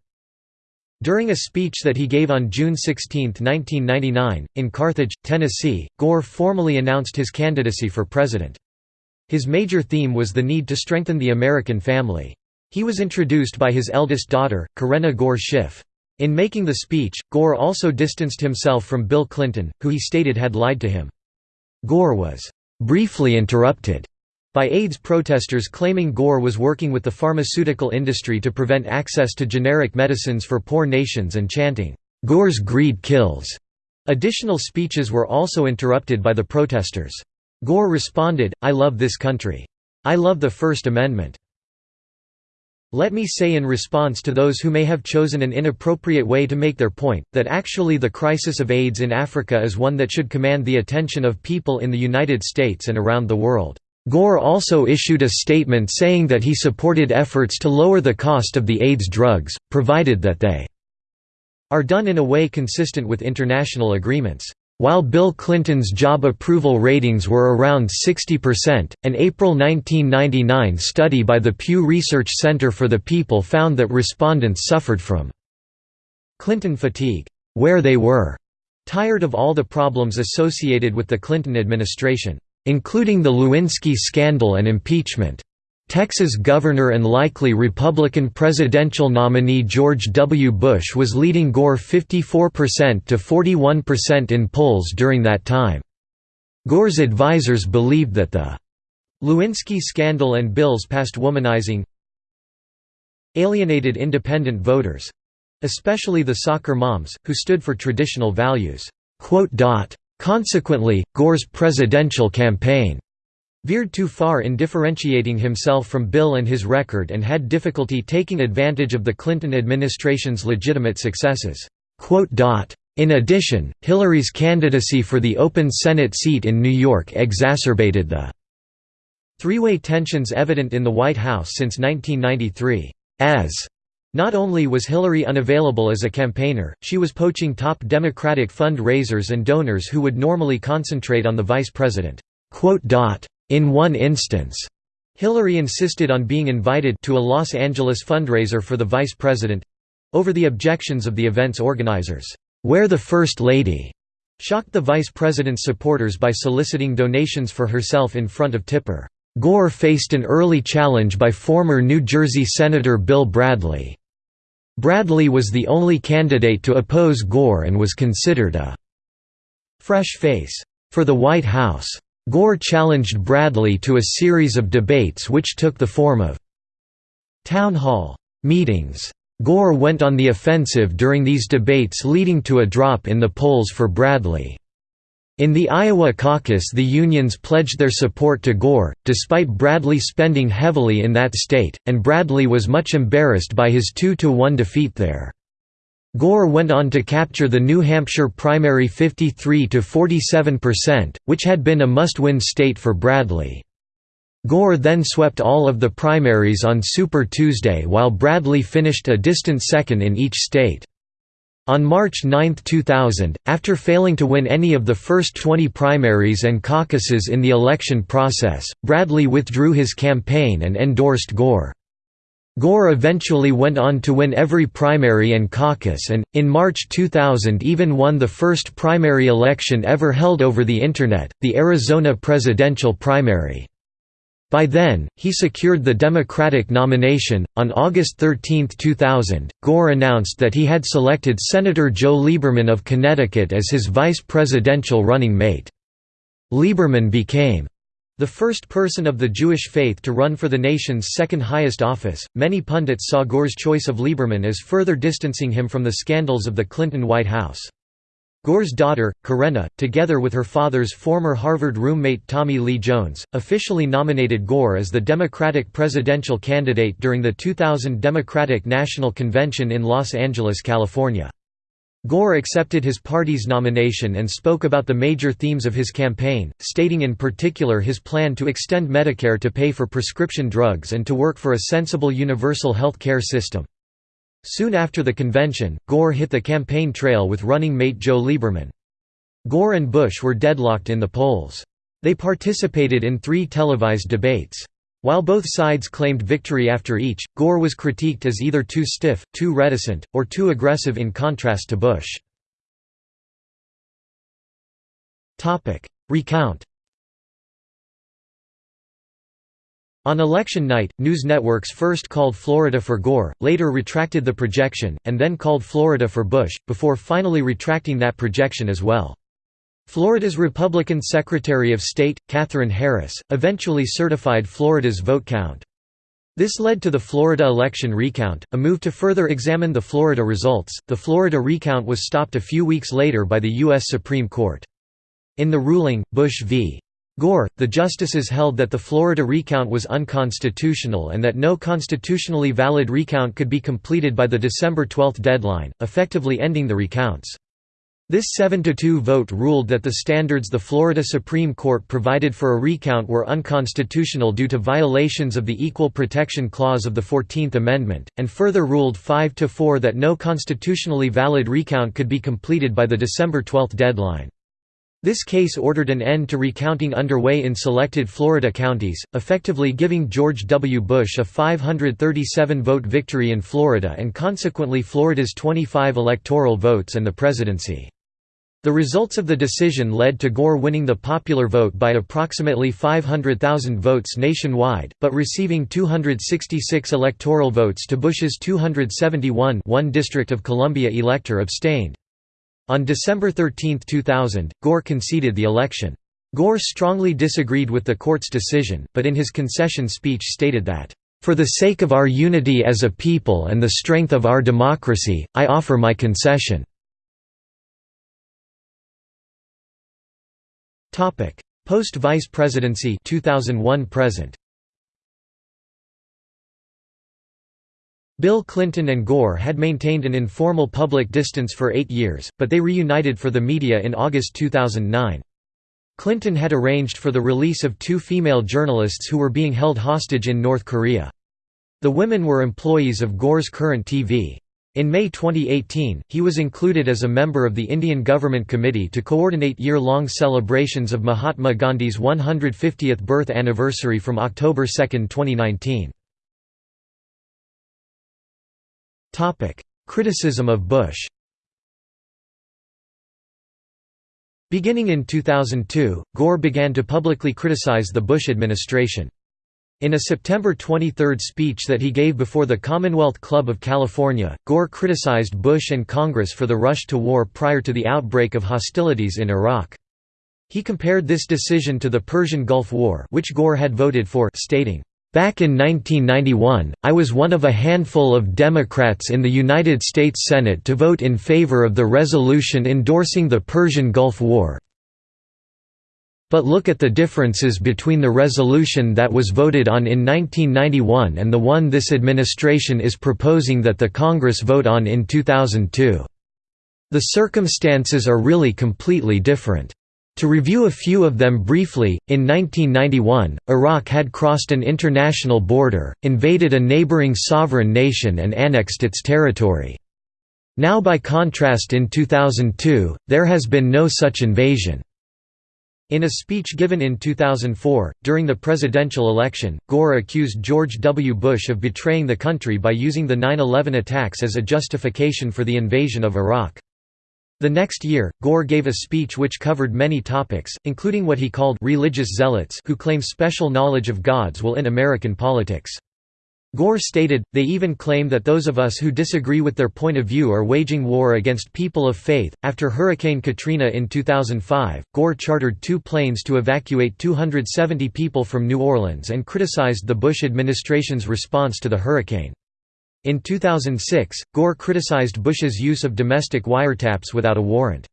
During a speech that he gave on June 16, 1999, in Carthage, Tennessee, Gore formally announced his candidacy for president. His major theme was the need to strengthen the American family. He was introduced by his eldest daughter, Karenna Gore Schiff. In making the speech, Gore also distanced himself from Bill Clinton, who he stated had lied to him. Gore was briefly interrupted by AIDS protesters claiming Gore was working with the pharmaceutical industry to prevent access to generic medicines for poor nations and chanting, "'Gore's greed kills'". Additional speeches were also interrupted by the protesters. Gore responded, I love this country. I love the First Amendment. Let me say in response to those who may have chosen an inappropriate way to make their point, that actually the crisis of AIDS in Africa is one that should command the attention of people in the United States and around the world. Gore also issued a statement saying that he supported efforts to lower the cost of the AIDS drugs, provided that they are done in a way consistent with international agreements. While Bill Clinton's job approval ratings were around 60%, an April 1999 study by the Pew Research Center for the People found that respondents suffered from Clinton fatigue, where they were tired of all the problems associated with the Clinton administration, including the Lewinsky scandal and impeachment. Texas governor and likely Republican presidential nominee George W. Bush was leading Gore 54% to 41% in polls during that time. Gore's advisers believed that the Lewinsky scandal and Bill's past womanizing alienated independent voters especially the soccer moms, who stood for traditional values. Consequently, Gore's presidential campaign veered too far in differentiating himself from Bill and his record and had difficulty taking advantage of the Clinton administration's legitimate successes. In addition, Hillary's candidacy for the open Senate seat in New York exacerbated the three-way tensions evident in the White House since 1993. As not only was Hillary unavailable as a campaigner, she was poaching top Democratic fund-raisers and donors who would normally concentrate on the vice president. In one instance, Hillary insisted on being invited to a Los Angeles fundraiser for the vice president—over the objections of the event's organizers, where the First Lady shocked the vice president's supporters by soliciting donations for herself in front of Tipper. Gore faced an early challenge by former New Jersey Senator Bill Bradley. Bradley was the only candidate to oppose Gore and was considered a «fresh face» for the White House. Gore challenged Bradley to a series of debates which took the form of town hall meetings. Gore went on the offensive during these debates leading to a drop in the polls for Bradley. In the Iowa caucus the unions pledged their support to Gore, despite Bradley spending heavily in that state, and Bradley was much embarrassed by his 2–1 defeat there. Gore went on to capture the New Hampshire primary 53 to 47%, which had been a must-win state for Bradley. Gore then swept all of the primaries on Super Tuesday while Bradley finished a distant second in each state. On March 9, 2000, after failing to win any of the first 20 primaries and caucuses in the election process, Bradley withdrew his campaign and endorsed Gore. Gore eventually went on to win every primary and caucus and, in March 2000 even won the first primary election ever held over the Internet, the Arizona presidential primary. By then, he secured the Democratic nomination. On August 13, 2000, Gore announced that he had selected Senator Joe Lieberman of Connecticut as his vice presidential running mate. Lieberman became the first person of the Jewish faith to run for the nation's second highest office, many pundits saw Gore's choice of Lieberman as further distancing him from the scandals of the Clinton White House. Gore's daughter, Karenna, together with her father's former Harvard roommate Tommy Lee Jones, officially nominated Gore as the Democratic presidential candidate during the 2000 Democratic National Convention in Los Angeles, California. Gore accepted his party's nomination and spoke about the major themes of his campaign, stating in particular his plan to extend Medicare to pay for prescription drugs and to work for a sensible universal health care system. Soon after the convention, Gore hit the campaign trail with running mate Joe Lieberman. Gore and Bush were deadlocked in the polls. They participated in three televised debates. While both sides claimed victory after each, Gore was critiqued as either too stiff, too reticent, or too aggressive in contrast to Bush. Recount On election night, news networks first called Florida for Gore, later retracted the projection, and then called Florida for Bush, before finally retracting that projection as well. Florida's Republican Secretary of State, Katherine Harris, eventually certified Florida's vote count. This led to the Florida election recount, a move to further examine the Florida results. The Florida recount was stopped a few weeks later by the U.S. Supreme Court. In the ruling, Bush v. Gore, the justices held that the Florida recount was unconstitutional and that no constitutionally valid recount could be completed by the December 12 deadline, effectively ending the recounts. This 7–2 vote ruled that the standards the Florida Supreme Court provided for a recount were unconstitutional due to violations of the Equal Protection Clause of the Fourteenth Amendment, and further ruled 5–4 that no constitutionally valid recount could be completed by the December 12 deadline. This case ordered an end to recounting underway in selected Florida counties, effectively giving George W. Bush a 537-vote victory in Florida and consequently Florida's 25 electoral votes and the presidency. The results of the decision led to Gore winning the popular vote by approximately 500,000 votes nationwide, but receiving 266 electoral votes to Bush's 271 one District of Columbia elector abstained. On December 13, 2000, Gore conceded the election. Gore strongly disagreed with the court's decision, but in his concession speech stated that, "...for the sake of our unity as a people and the strength of our democracy, I offer my concession." Post-vice presidency 2001 present. Bill Clinton and Gore had maintained an informal public distance for eight years, but they reunited for the media in August 2009. Clinton had arranged for the release of two female journalists who were being held hostage in North Korea. The women were employees of Gore's current TV. In May 2018, he was included as a member of the Indian Government Committee to coordinate year-long celebrations of Mahatma Gandhi's 150th birth anniversary from October 2, 2019. Topic: Criticism of Bush. Beginning in 2002, Gore began to publicly criticize the Bush administration. In a September 23 speech that he gave before the Commonwealth Club of California, Gore criticized Bush and Congress for the rush to war prior to the outbreak of hostilities in Iraq. He compared this decision to the Persian Gulf War which Gore had voted for stating, Back in 1991, I was one of a handful of Democrats in the United States Senate to vote in favor of the resolution endorsing the Persian Gulf War. But look at the differences between the resolution that was voted on in 1991 and the one this administration is proposing that the Congress vote on in 2002. The circumstances are really completely different. To review a few of them briefly, in 1991, Iraq had crossed an international border, invaded a neighboring sovereign nation and annexed its territory. Now by contrast in 2002, there has been no such invasion. In a speech given in 2004, during the presidential election, Gore accused George W. Bush of betraying the country by using the 9-11 attacks as a justification for the invasion of Iraq. The next year, Gore gave a speech which covered many topics, including what he called religious zealots who claim special knowledge of God's will in American politics. Gore stated, they even claim that those of us who disagree with their point of view are waging war against people of faith. After Hurricane Katrina in 2005, Gore chartered two planes to evacuate 270 people from New Orleans and criticized the Bush administration's response to the hurricane. In 2006, Gore criticized Bush's use of domestic wiretaps without a warrant.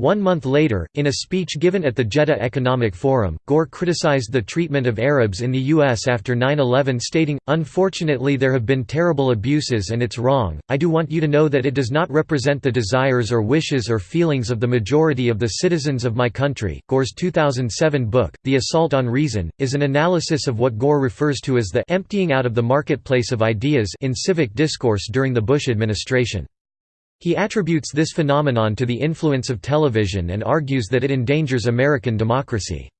One month later, in a speech given at the Jeddah Economic Forum, Gore criticized the treatment of Arabs in the U.S. after 9-11 stating, Unfortunately there have been terrible abuses and it's wrong, I do want you to know that it does not represent the desires or wishes or feelings of the majority of the citizens of my country. Gore's 2007 book, The Assault on Reason, is an analysis of what Gore refers to as the emptying out of the marketplace of ideas in civic discourse during the Bush administration. He attributes this phenomenon to the influence of television and argues that it endangers American democracy.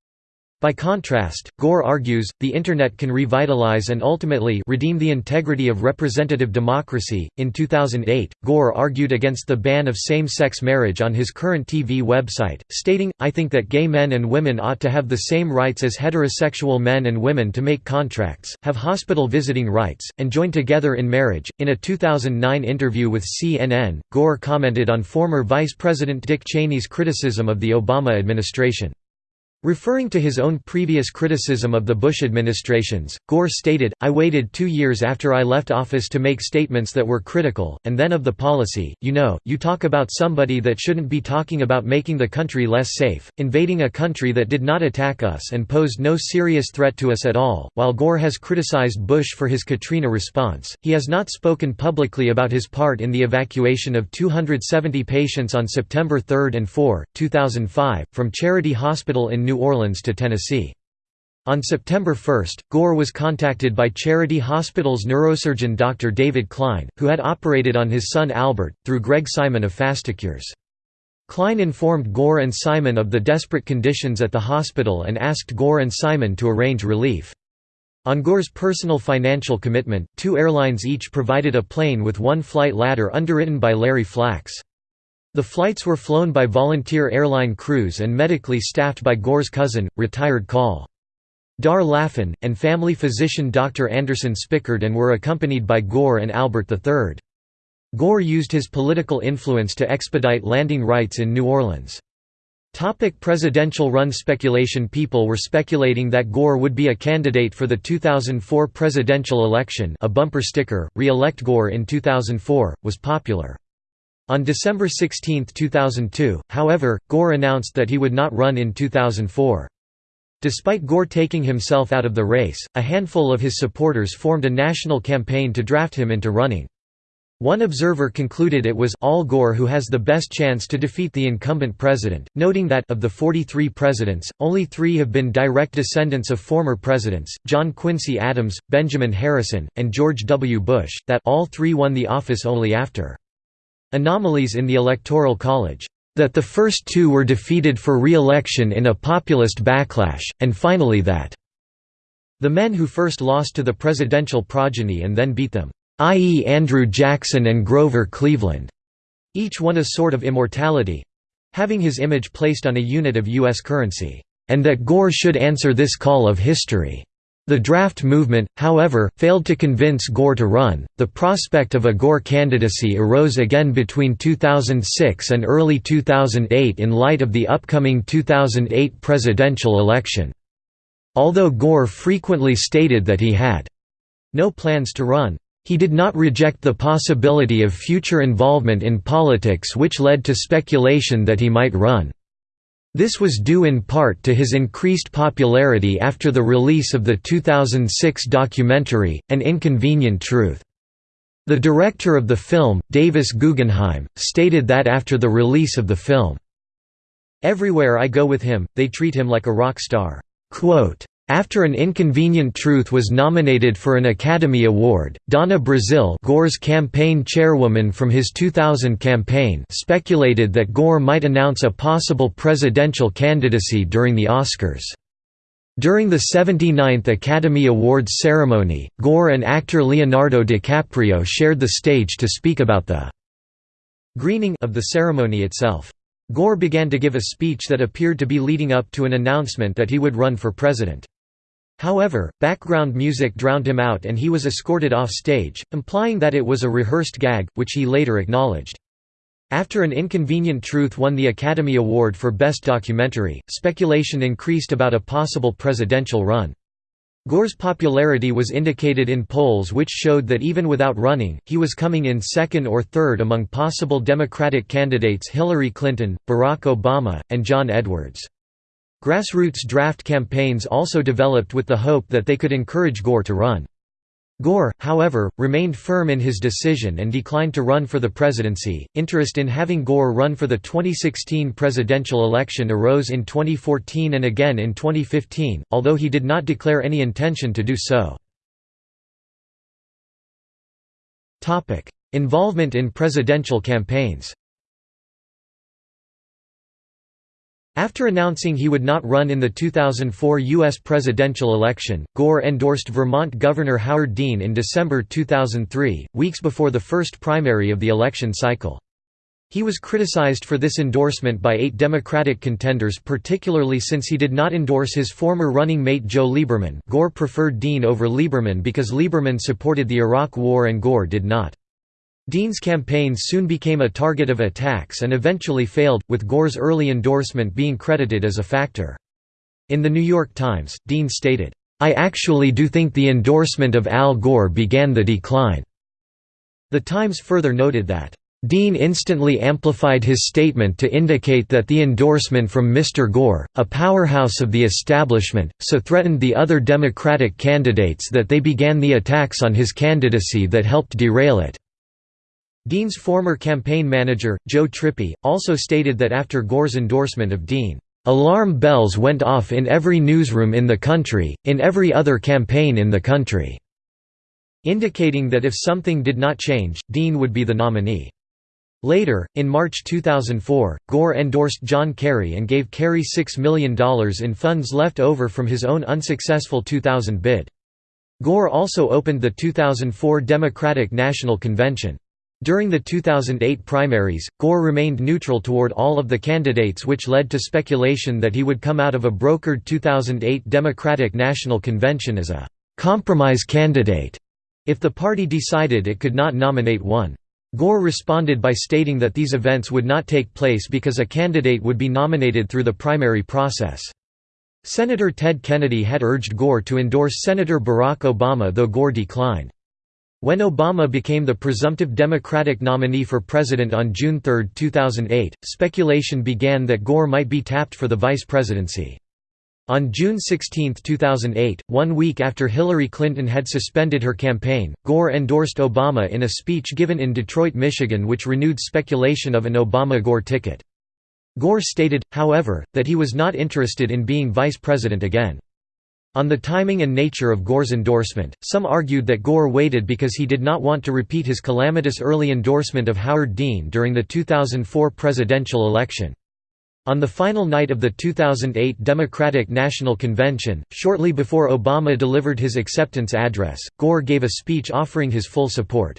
By contrast, Gore argues, the Internet can revitalize and ultimately redeem the integrity of representative democracy. In 2008, Gore argued against the ban of same sex marriage on his current TV website, stating, I think that gay men and women ought to have the same rights as heterosexual men and women to make contracts, have hospital visiting rights, and join together in marriage. In a 2009 interview with CNN, Gore commented on former Vice President Dick Cheney's criticism of the Obama administration. Referring to his own previous criticism of the Bush administrations, Gore stated, I waited two years after I left office to make statements that were critical, and then of the policy. You know, you talk about somebody that shouldn't be talking about making the country less safe, invading a country that did not attack us and posed no serious threat to us at all. While Gore has criticized Bush for his Katrina response, he has not spoken publicly about his part in the evacuation of 270 patients on September 3 and 4, 2005, from Charity Hospital in New Orleans to Tennessee. On September 1, Gore was contacted by Charity Hospital's neurosurgeon Dr. David Klein, who had operated on his son Albert, through Greg Simon of FasterCures. Klein informed Gore and Simon of the desperate conditions at the hospital and asked Gore and Simon to arrange relief. On Gore's personal financial commitment, two airlines each provided a plane with one flight ladder underwritten by Larry Flax. The flights were flown by volunteer airline crews and medically staffed by Gore's cousin, retired Col. Dar Laffin, and family physician Dr. Anderson Spickard and were accompanied by Gore and Albert III. Gore used his political influence to expedite landing rights in New Orleans. Topic presidential run speculation People were speculating that Gore would be a candidate for the 2004 presidential election a bumper sticker, re-elect Gore in 2004, was popular. On December 16, 2002, however, Gore announced that he would not run in 2004. Despite Gore taking himself out of the race, a handful of his supporters formed a national campaign to draft him into running. One observer concluded it was all Gore who has the best chance to defeat the incumbent president, noting that of the 43 presidents, only three have been direct descendants of former presidents, John Quincy Adams, Benjamin Harrison, and George W. Bush, that all three won the office only after Anomalies in the Electoral College. That the first two were defeated for re-election in a populist backlash, and finally that the men who first lost to the presidential progeny and then beat them, i.e. Andrew Jackson and Grover Cleveland, each won a sort of immortality—having his image placed on a unit of U.S. currency, and that Gore should answer this call of history. The draft movement, however, failed to convince Gore to run. The prospect of a Gore candidacy arose again between 2006 and early 2008 in light of the upcoming 2008 presidential election. Although Gore frequently stated that he had no plans to run, he did not reject the possibility of future involvement in politics which led to speculation that he might run. This was due in part to his increased popularity after the release of the 2006 documentary, An Inconvenient Truth. The director of the film, Davis Guggenheim, stated that after the release of the film, Everywhere I go with him, they treat him like a rock star. Quote, after An Inconvenient Truth was nominated for an Academy Award, Donna Brazile Gore's campaign chairwoman from his 2000 campaign speculated that Gore might announce a possible presidential candidacy during the Oscars. During the 79th Academy Awards ceremony, Gore and actor Leonardo DiCaprio shared the stage to speak about the greening of the ceremony itself. Gore began to give a speech that appeared to be leading up to an announcement that he would run for president. However, background music drowned him out and he was escorted off stage, implying that it was a rehearsed gag, which he later acknowledged. After An Inconvenient Truth won the Academy Award for Best Documentary, speculation increased about a possible presidential run. Gore's popularity was indicated in polls which showed that even without running, he was coming in second or third among possible Democratic candidates Hillary Clinton, Barack Obama, and John Edwards. Grassroots draft campaigns also developed with the hope that they could encourage Gore to run. Gore, however, remained firm in his decision and declined to run for the presidency. Interest in having Gore run for the 2016 presidential election arose in 2014 and again in 2015, although he did not declare any intention to do so. Topic: Involvement in presidential campaigns. After announcing he would not run in the 2004 U.S. presidential election, Gore endorsed Vermont Governor Howard Dean in December 2003, weeks before the first primary of the election cycle. He was criticized for this endorsement by eight Democratic contenders particularly since he did not endorse his former running mate Joe Lieberman Gore preferred Dean over Lieberman because Lieberman supported the Iraq War and Gore did not. Dean's campaign soon became a target of attacks and eventually failed, with Gore's early endorsement being credited as a factor. In The New York Times, Dean stated, "...I actually do think the endorsement of Al Gore began the decline." The Times further noted that, Dean instantly amplified his statement to indicate that the endorsement from Mr. Gore, a powerhouse of the establishment, so threatened the other Democratic candidates that they began the attacks on his candidacy that helped derail it. Dean's former campaign manager, Joe Trippi, also stated that after Gore's endorsement of Dean, "...alarm bells went off in every newsroom in the country, in every other campaign in the country." indicating that if something did not change, Dean would be the nominee. Later, in March 2004, Gore endorsed John Kerry and gave Kerry $6 million in funds left over from his own unsuccessful 2000 bid. Gore also opened the 2004 Democratic National Convention. During the 2008 primaries, Gore remained neutral toward all of the candidates which led to speculation that he would come out of a brokered 2008 Democratic National Convention as a «compromise candidate» if the party decided it could not nominate one. Gore responded by stating that these events would not take place because a candidate would be nominated through the primary process. Senator Ted Kennedy had urged Gore to endorse Senator Barack Obama though Gore declined. When Obama became the presumptive Democratic nominee for president on June 3, 2008, speculation began that Gore might be tapped for the vice presidency. On June 16, 2008, one week after Hillary Clinton had suspended her campaign, Gore endorsed Obama in a speech given in Detroit, Michigan which renewed speculation of an Obama-Gore ticket. Gore stated, however, that he was not interested in being vice president again. On the timing and nature of Gore's endorsement, some argued that Gore waited because he did not want to repeat his calamitous early endorsement of Howard Dean during the 2004 presidential election. On the final night of the 2008 Democratic National Convention, shortly before Obama delivered his acceptance address, Gore gave a speech offering his full support.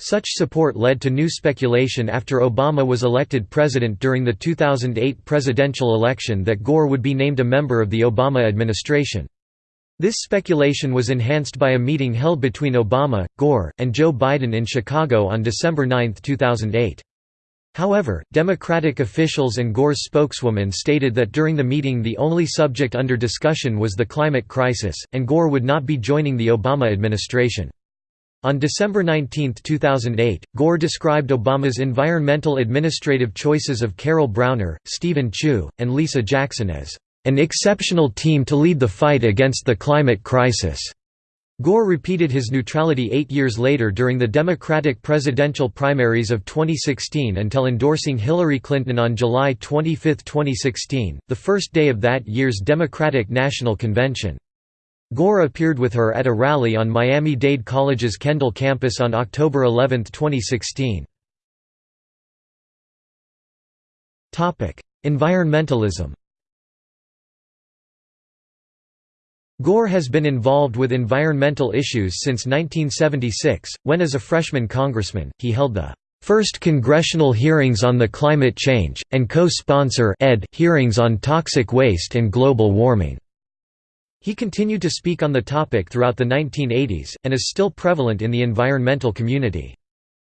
Such support led to new speculation after Obama was elected president during the 2008 presidential election that Gore would be named a member of the Obama administration. This speculation was enhanced by a meeting held between Obama, Gore, and Joe Biden in Chicago on December 9, 2008. However, Democratic officials and Gore's spokeswoman stated that during the meeting the only subject under discussion was the climate crisis, and Gore would not be joining the Obama administration. On December 19, 2008, Gore described Obama's environmental administrative choices of Carol Browner, Steven Chu, and Lisa Jackson as an exceptional team to lead the fight against the climate crisis. Gore repeated his neutrality eight years later during the Democratic presidential primaries of 2016 until endorsing Hillary Clinton on July 25, 2016, the first day of that year's Democratic National Convention. Gore appeared with her at a rally on Miami-Dade College's Kendall campus on October 11, 2016. Environmentalism Gore has been involved with environmental issues since 1976, when as a freshman congressman, he held the first congressional hearings on the climate change, and co-sponsor hearings on toxic waste and global warming. He continued to speak on the topic throughout the 1980s, and is still prevalent in the environmental community.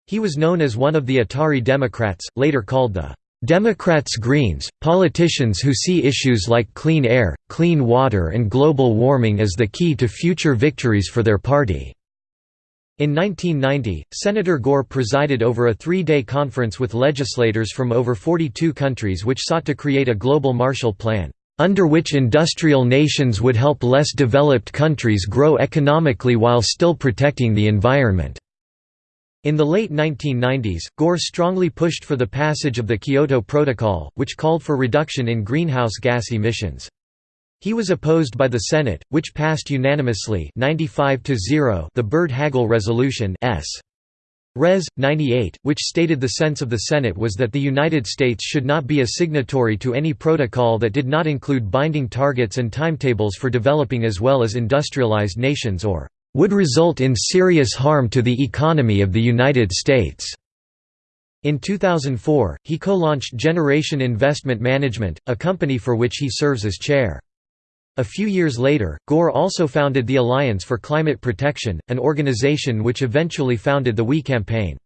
He was known as one of the Atari Democrats, later called the Democrats Greens, politicians who see issues like clean air, clean water and global warming as the key to future victories for their party. In 1990, Senator Gore presided over a three-day conference with legislators from over 42 countries which sought to create a global Marshall Plan, under which industrial nations would help less developed countries grow economically while still protecting the environment. In the late 1990s, Gore strongly pushed for the passage of the Kyoto Protocol, which called for reduction in greenhouse gas emissions. He was opposed by the Senate, which passed unanimously 95 the Byrd-Hagel Resolution S. Res. 98, which stated the sense of the Senate was that the United States should not be a signatory to any protocol that did not include binding targets and timetables for developing as well as industrialized nations or would result in serious harm to the economy of the United States. In 2004, he co-launched Generation Investment Management, a company for which he serves as chair. A few years later, Gore also founded the Alliance for Climate Protection, an organization which eventually founded the WE campaign.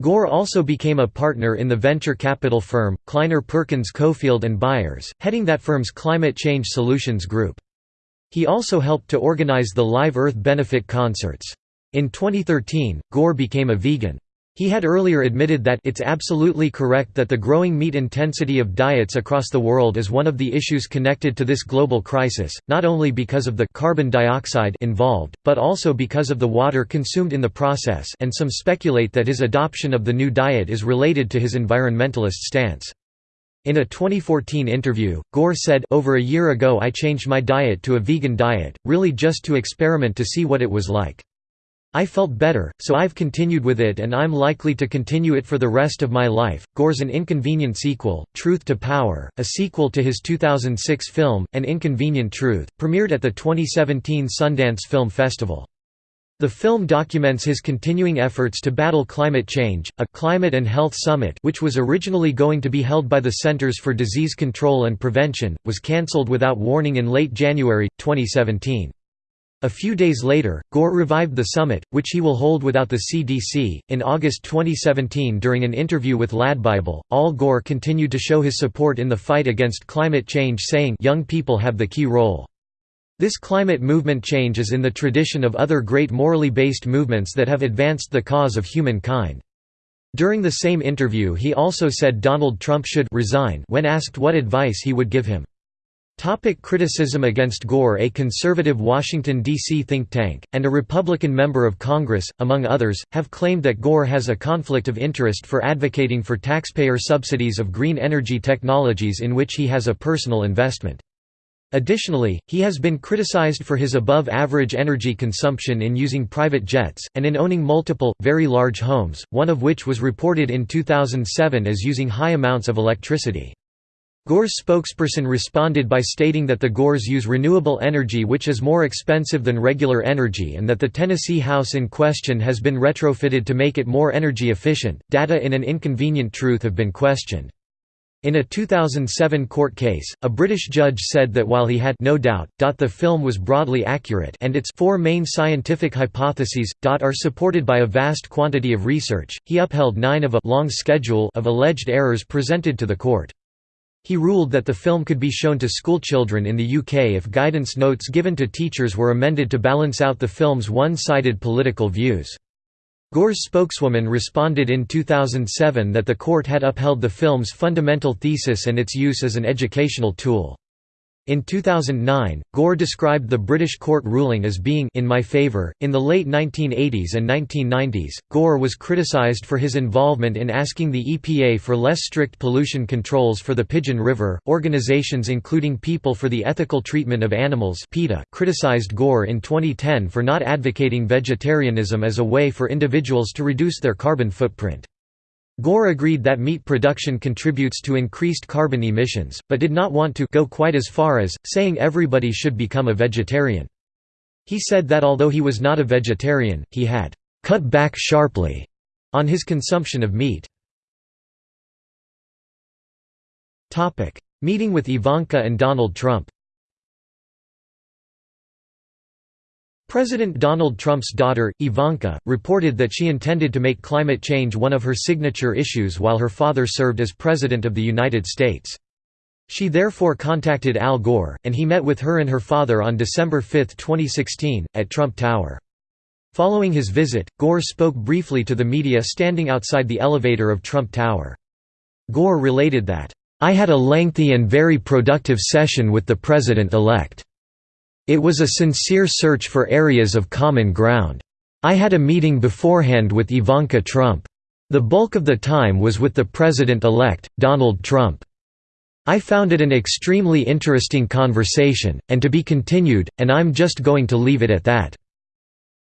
Gore also became a partner in the venture capital firm, Kleiner Perkins Caufield and Byers, heading that firm's Climate Change Solutions Group. He also helped to organize the Live Earth benefit concerts. In 2013, Gore became a vegan. He had earlier admitted that it's absolutely correct that the growing meat intensity of diets across the world is one of the issues connected to this global crisis, not only because of the carbon dioxide involved, but also because of the water consumed in the process and some speculate that his adoption of the new diet is related to his environmentalist stance. In a 2014 interview, Gore said, Over a year ago I changed my diet to a vegan diet, really just to experiment to see what it was like. I felt better, so I've continued with it and I'm likely to continue it for the rest of my life. Gore's An Inconvenient Sequel, Truth to Power, a sequel to his 2006 film, An Inconvenient Truth, premiered at the 2017 Sundance Film Festival. The film documents his continuing efforts to battle climate change. A climate and health summit, which was originally going to be held by the Centers for Disease Control and Prevention, was cancelled without warning in late January 2017. A few days later, Gore revived the summit, which he will hold without the CDC. In August 2017, during an interview with LADbible, Al Gore continued to show his support in the fight against climate change, saying, Young people have the key role. This climate movement change is in the tradition of other great morally based movements that have advanced the cause of humankind. During the same interview, he also said Donald Trump should resign when asked what advice he would give him. Topic criticism against Gore A conservative Washington, D.C. think tank, and a Republican member of Congress, among others, have claimed that Gore has a conflict of interest for advocating for taxpayer subsidies of green energy technologies in which he has a personal investment. Additionally, he has been criticized for his above-average energy consumption in using private jets, and in owning multiple, very large homes, one of which was reported in 2007 as using high amounts of electricity. Gore's spokesperson responded by stating that the Gores use renewable energy which is more expensive than regular energy and that the Tennessee house in question has been retrofitted to make it more energy efficient. Data in an inconvenient truth have been questioned. In a 2007 court case, a British judge said that while he had no doubt, the film was broadly accurate and its four main scientific hypotheses, are supported by a vast quantity of research, he upheld nine of a long schedule of alleged errors presented to the court. He ruled that the film could be shown to schoolchildren in the UK if guidance notes given to teachers were amended to balance out the film's one-sided political views. Gore's spokeswoman responded in 2007 that the court had upheld the film's fundamental thesis and its use as an educational tool. In 2009, Gore described the British court ruling as being in my favour. In the late 1980s and 1990s, Gore was criticised for his involvement in asking the EPA for less strict pollution controls for the Pigeon River. Organizations including People for the Ethical Treatment of Animals (PETA) criticized Gore in 2010 for not advocating vegetarianism as a way for individuals to reduce their carbon footprint. Gore agreed that meat production contributes to increased carbon emissions, but did not want to go quite as far as, saying everybody should become a vegetarian. He said that although he was not a vegetarian, he had «cut back sharply» on his consumption of meat. Meeting with Ivanka and Donald Trump President Donald Trump's daughter, Ivanka, reported that she intended to make climate change one of her signature issues while her father served as President of the United States. She therefore contacted Al Gore, and he met with her and her father on December 5, 2016, at Trump Tower. Following his visit, Gore spoke briefly to the media standing outside the elevator of Trump Tower. Gore related that, "...I had a lengthy and very productive session with the President-elect. It was a sincere search for areas of common ground. I had a meeting beforehand with Ivanka Trump. The bulk of the time was with the President-elect, Donald Trump. I found it an extremely interesting conversation, and to be continued, and I'm just going to leave it at that."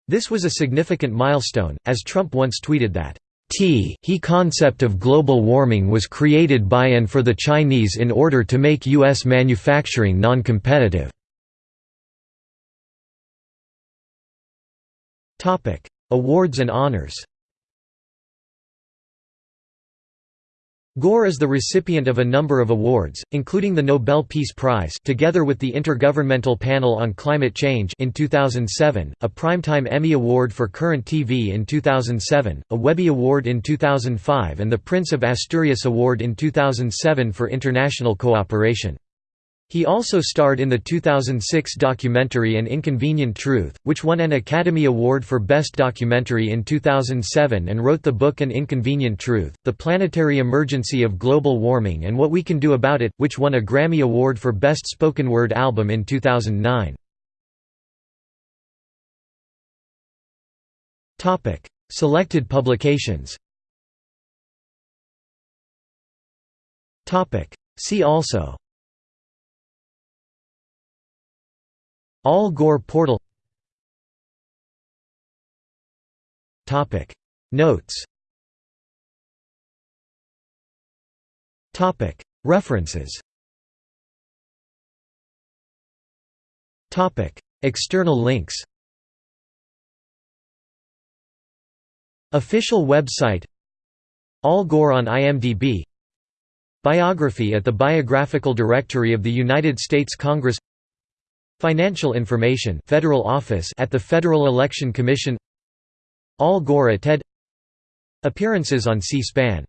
This was a significant milestone, as Trump once tweeted that, T he concept of global warming was created by and for the Chinese in order to make U.S. manufacturing non-competitive. Awards and honors. Gore is the recipient of a number of awards, including the Nobel Peace Prize together with the Intergovernmental Panel on Climate Change in 2007, a Primetime Emmy Award for Current TV in 2007, a Webby Award in 2005 and the Prince of Asturias Award in 2007 for international cooperation. He also starred in the 2006 documentary An Inconvenient Truth, which won an Academy Award for Best Documentary in 2007 and wrote the book An Inconvenient Truth, The Planetary Emergency of Global Warming and What We Can Do About It, which won a Grammy Award for Best Spoken Word Album in 2009. Selected publications See also Al Gore portal. Notes. References. External links. Official website. Al Gore on IMDb Biography at the Biographical Directory of the United States Congress Financial information Federal Office at the Federal Election Commission. Al Gore at TED. Appearances on C-SPAN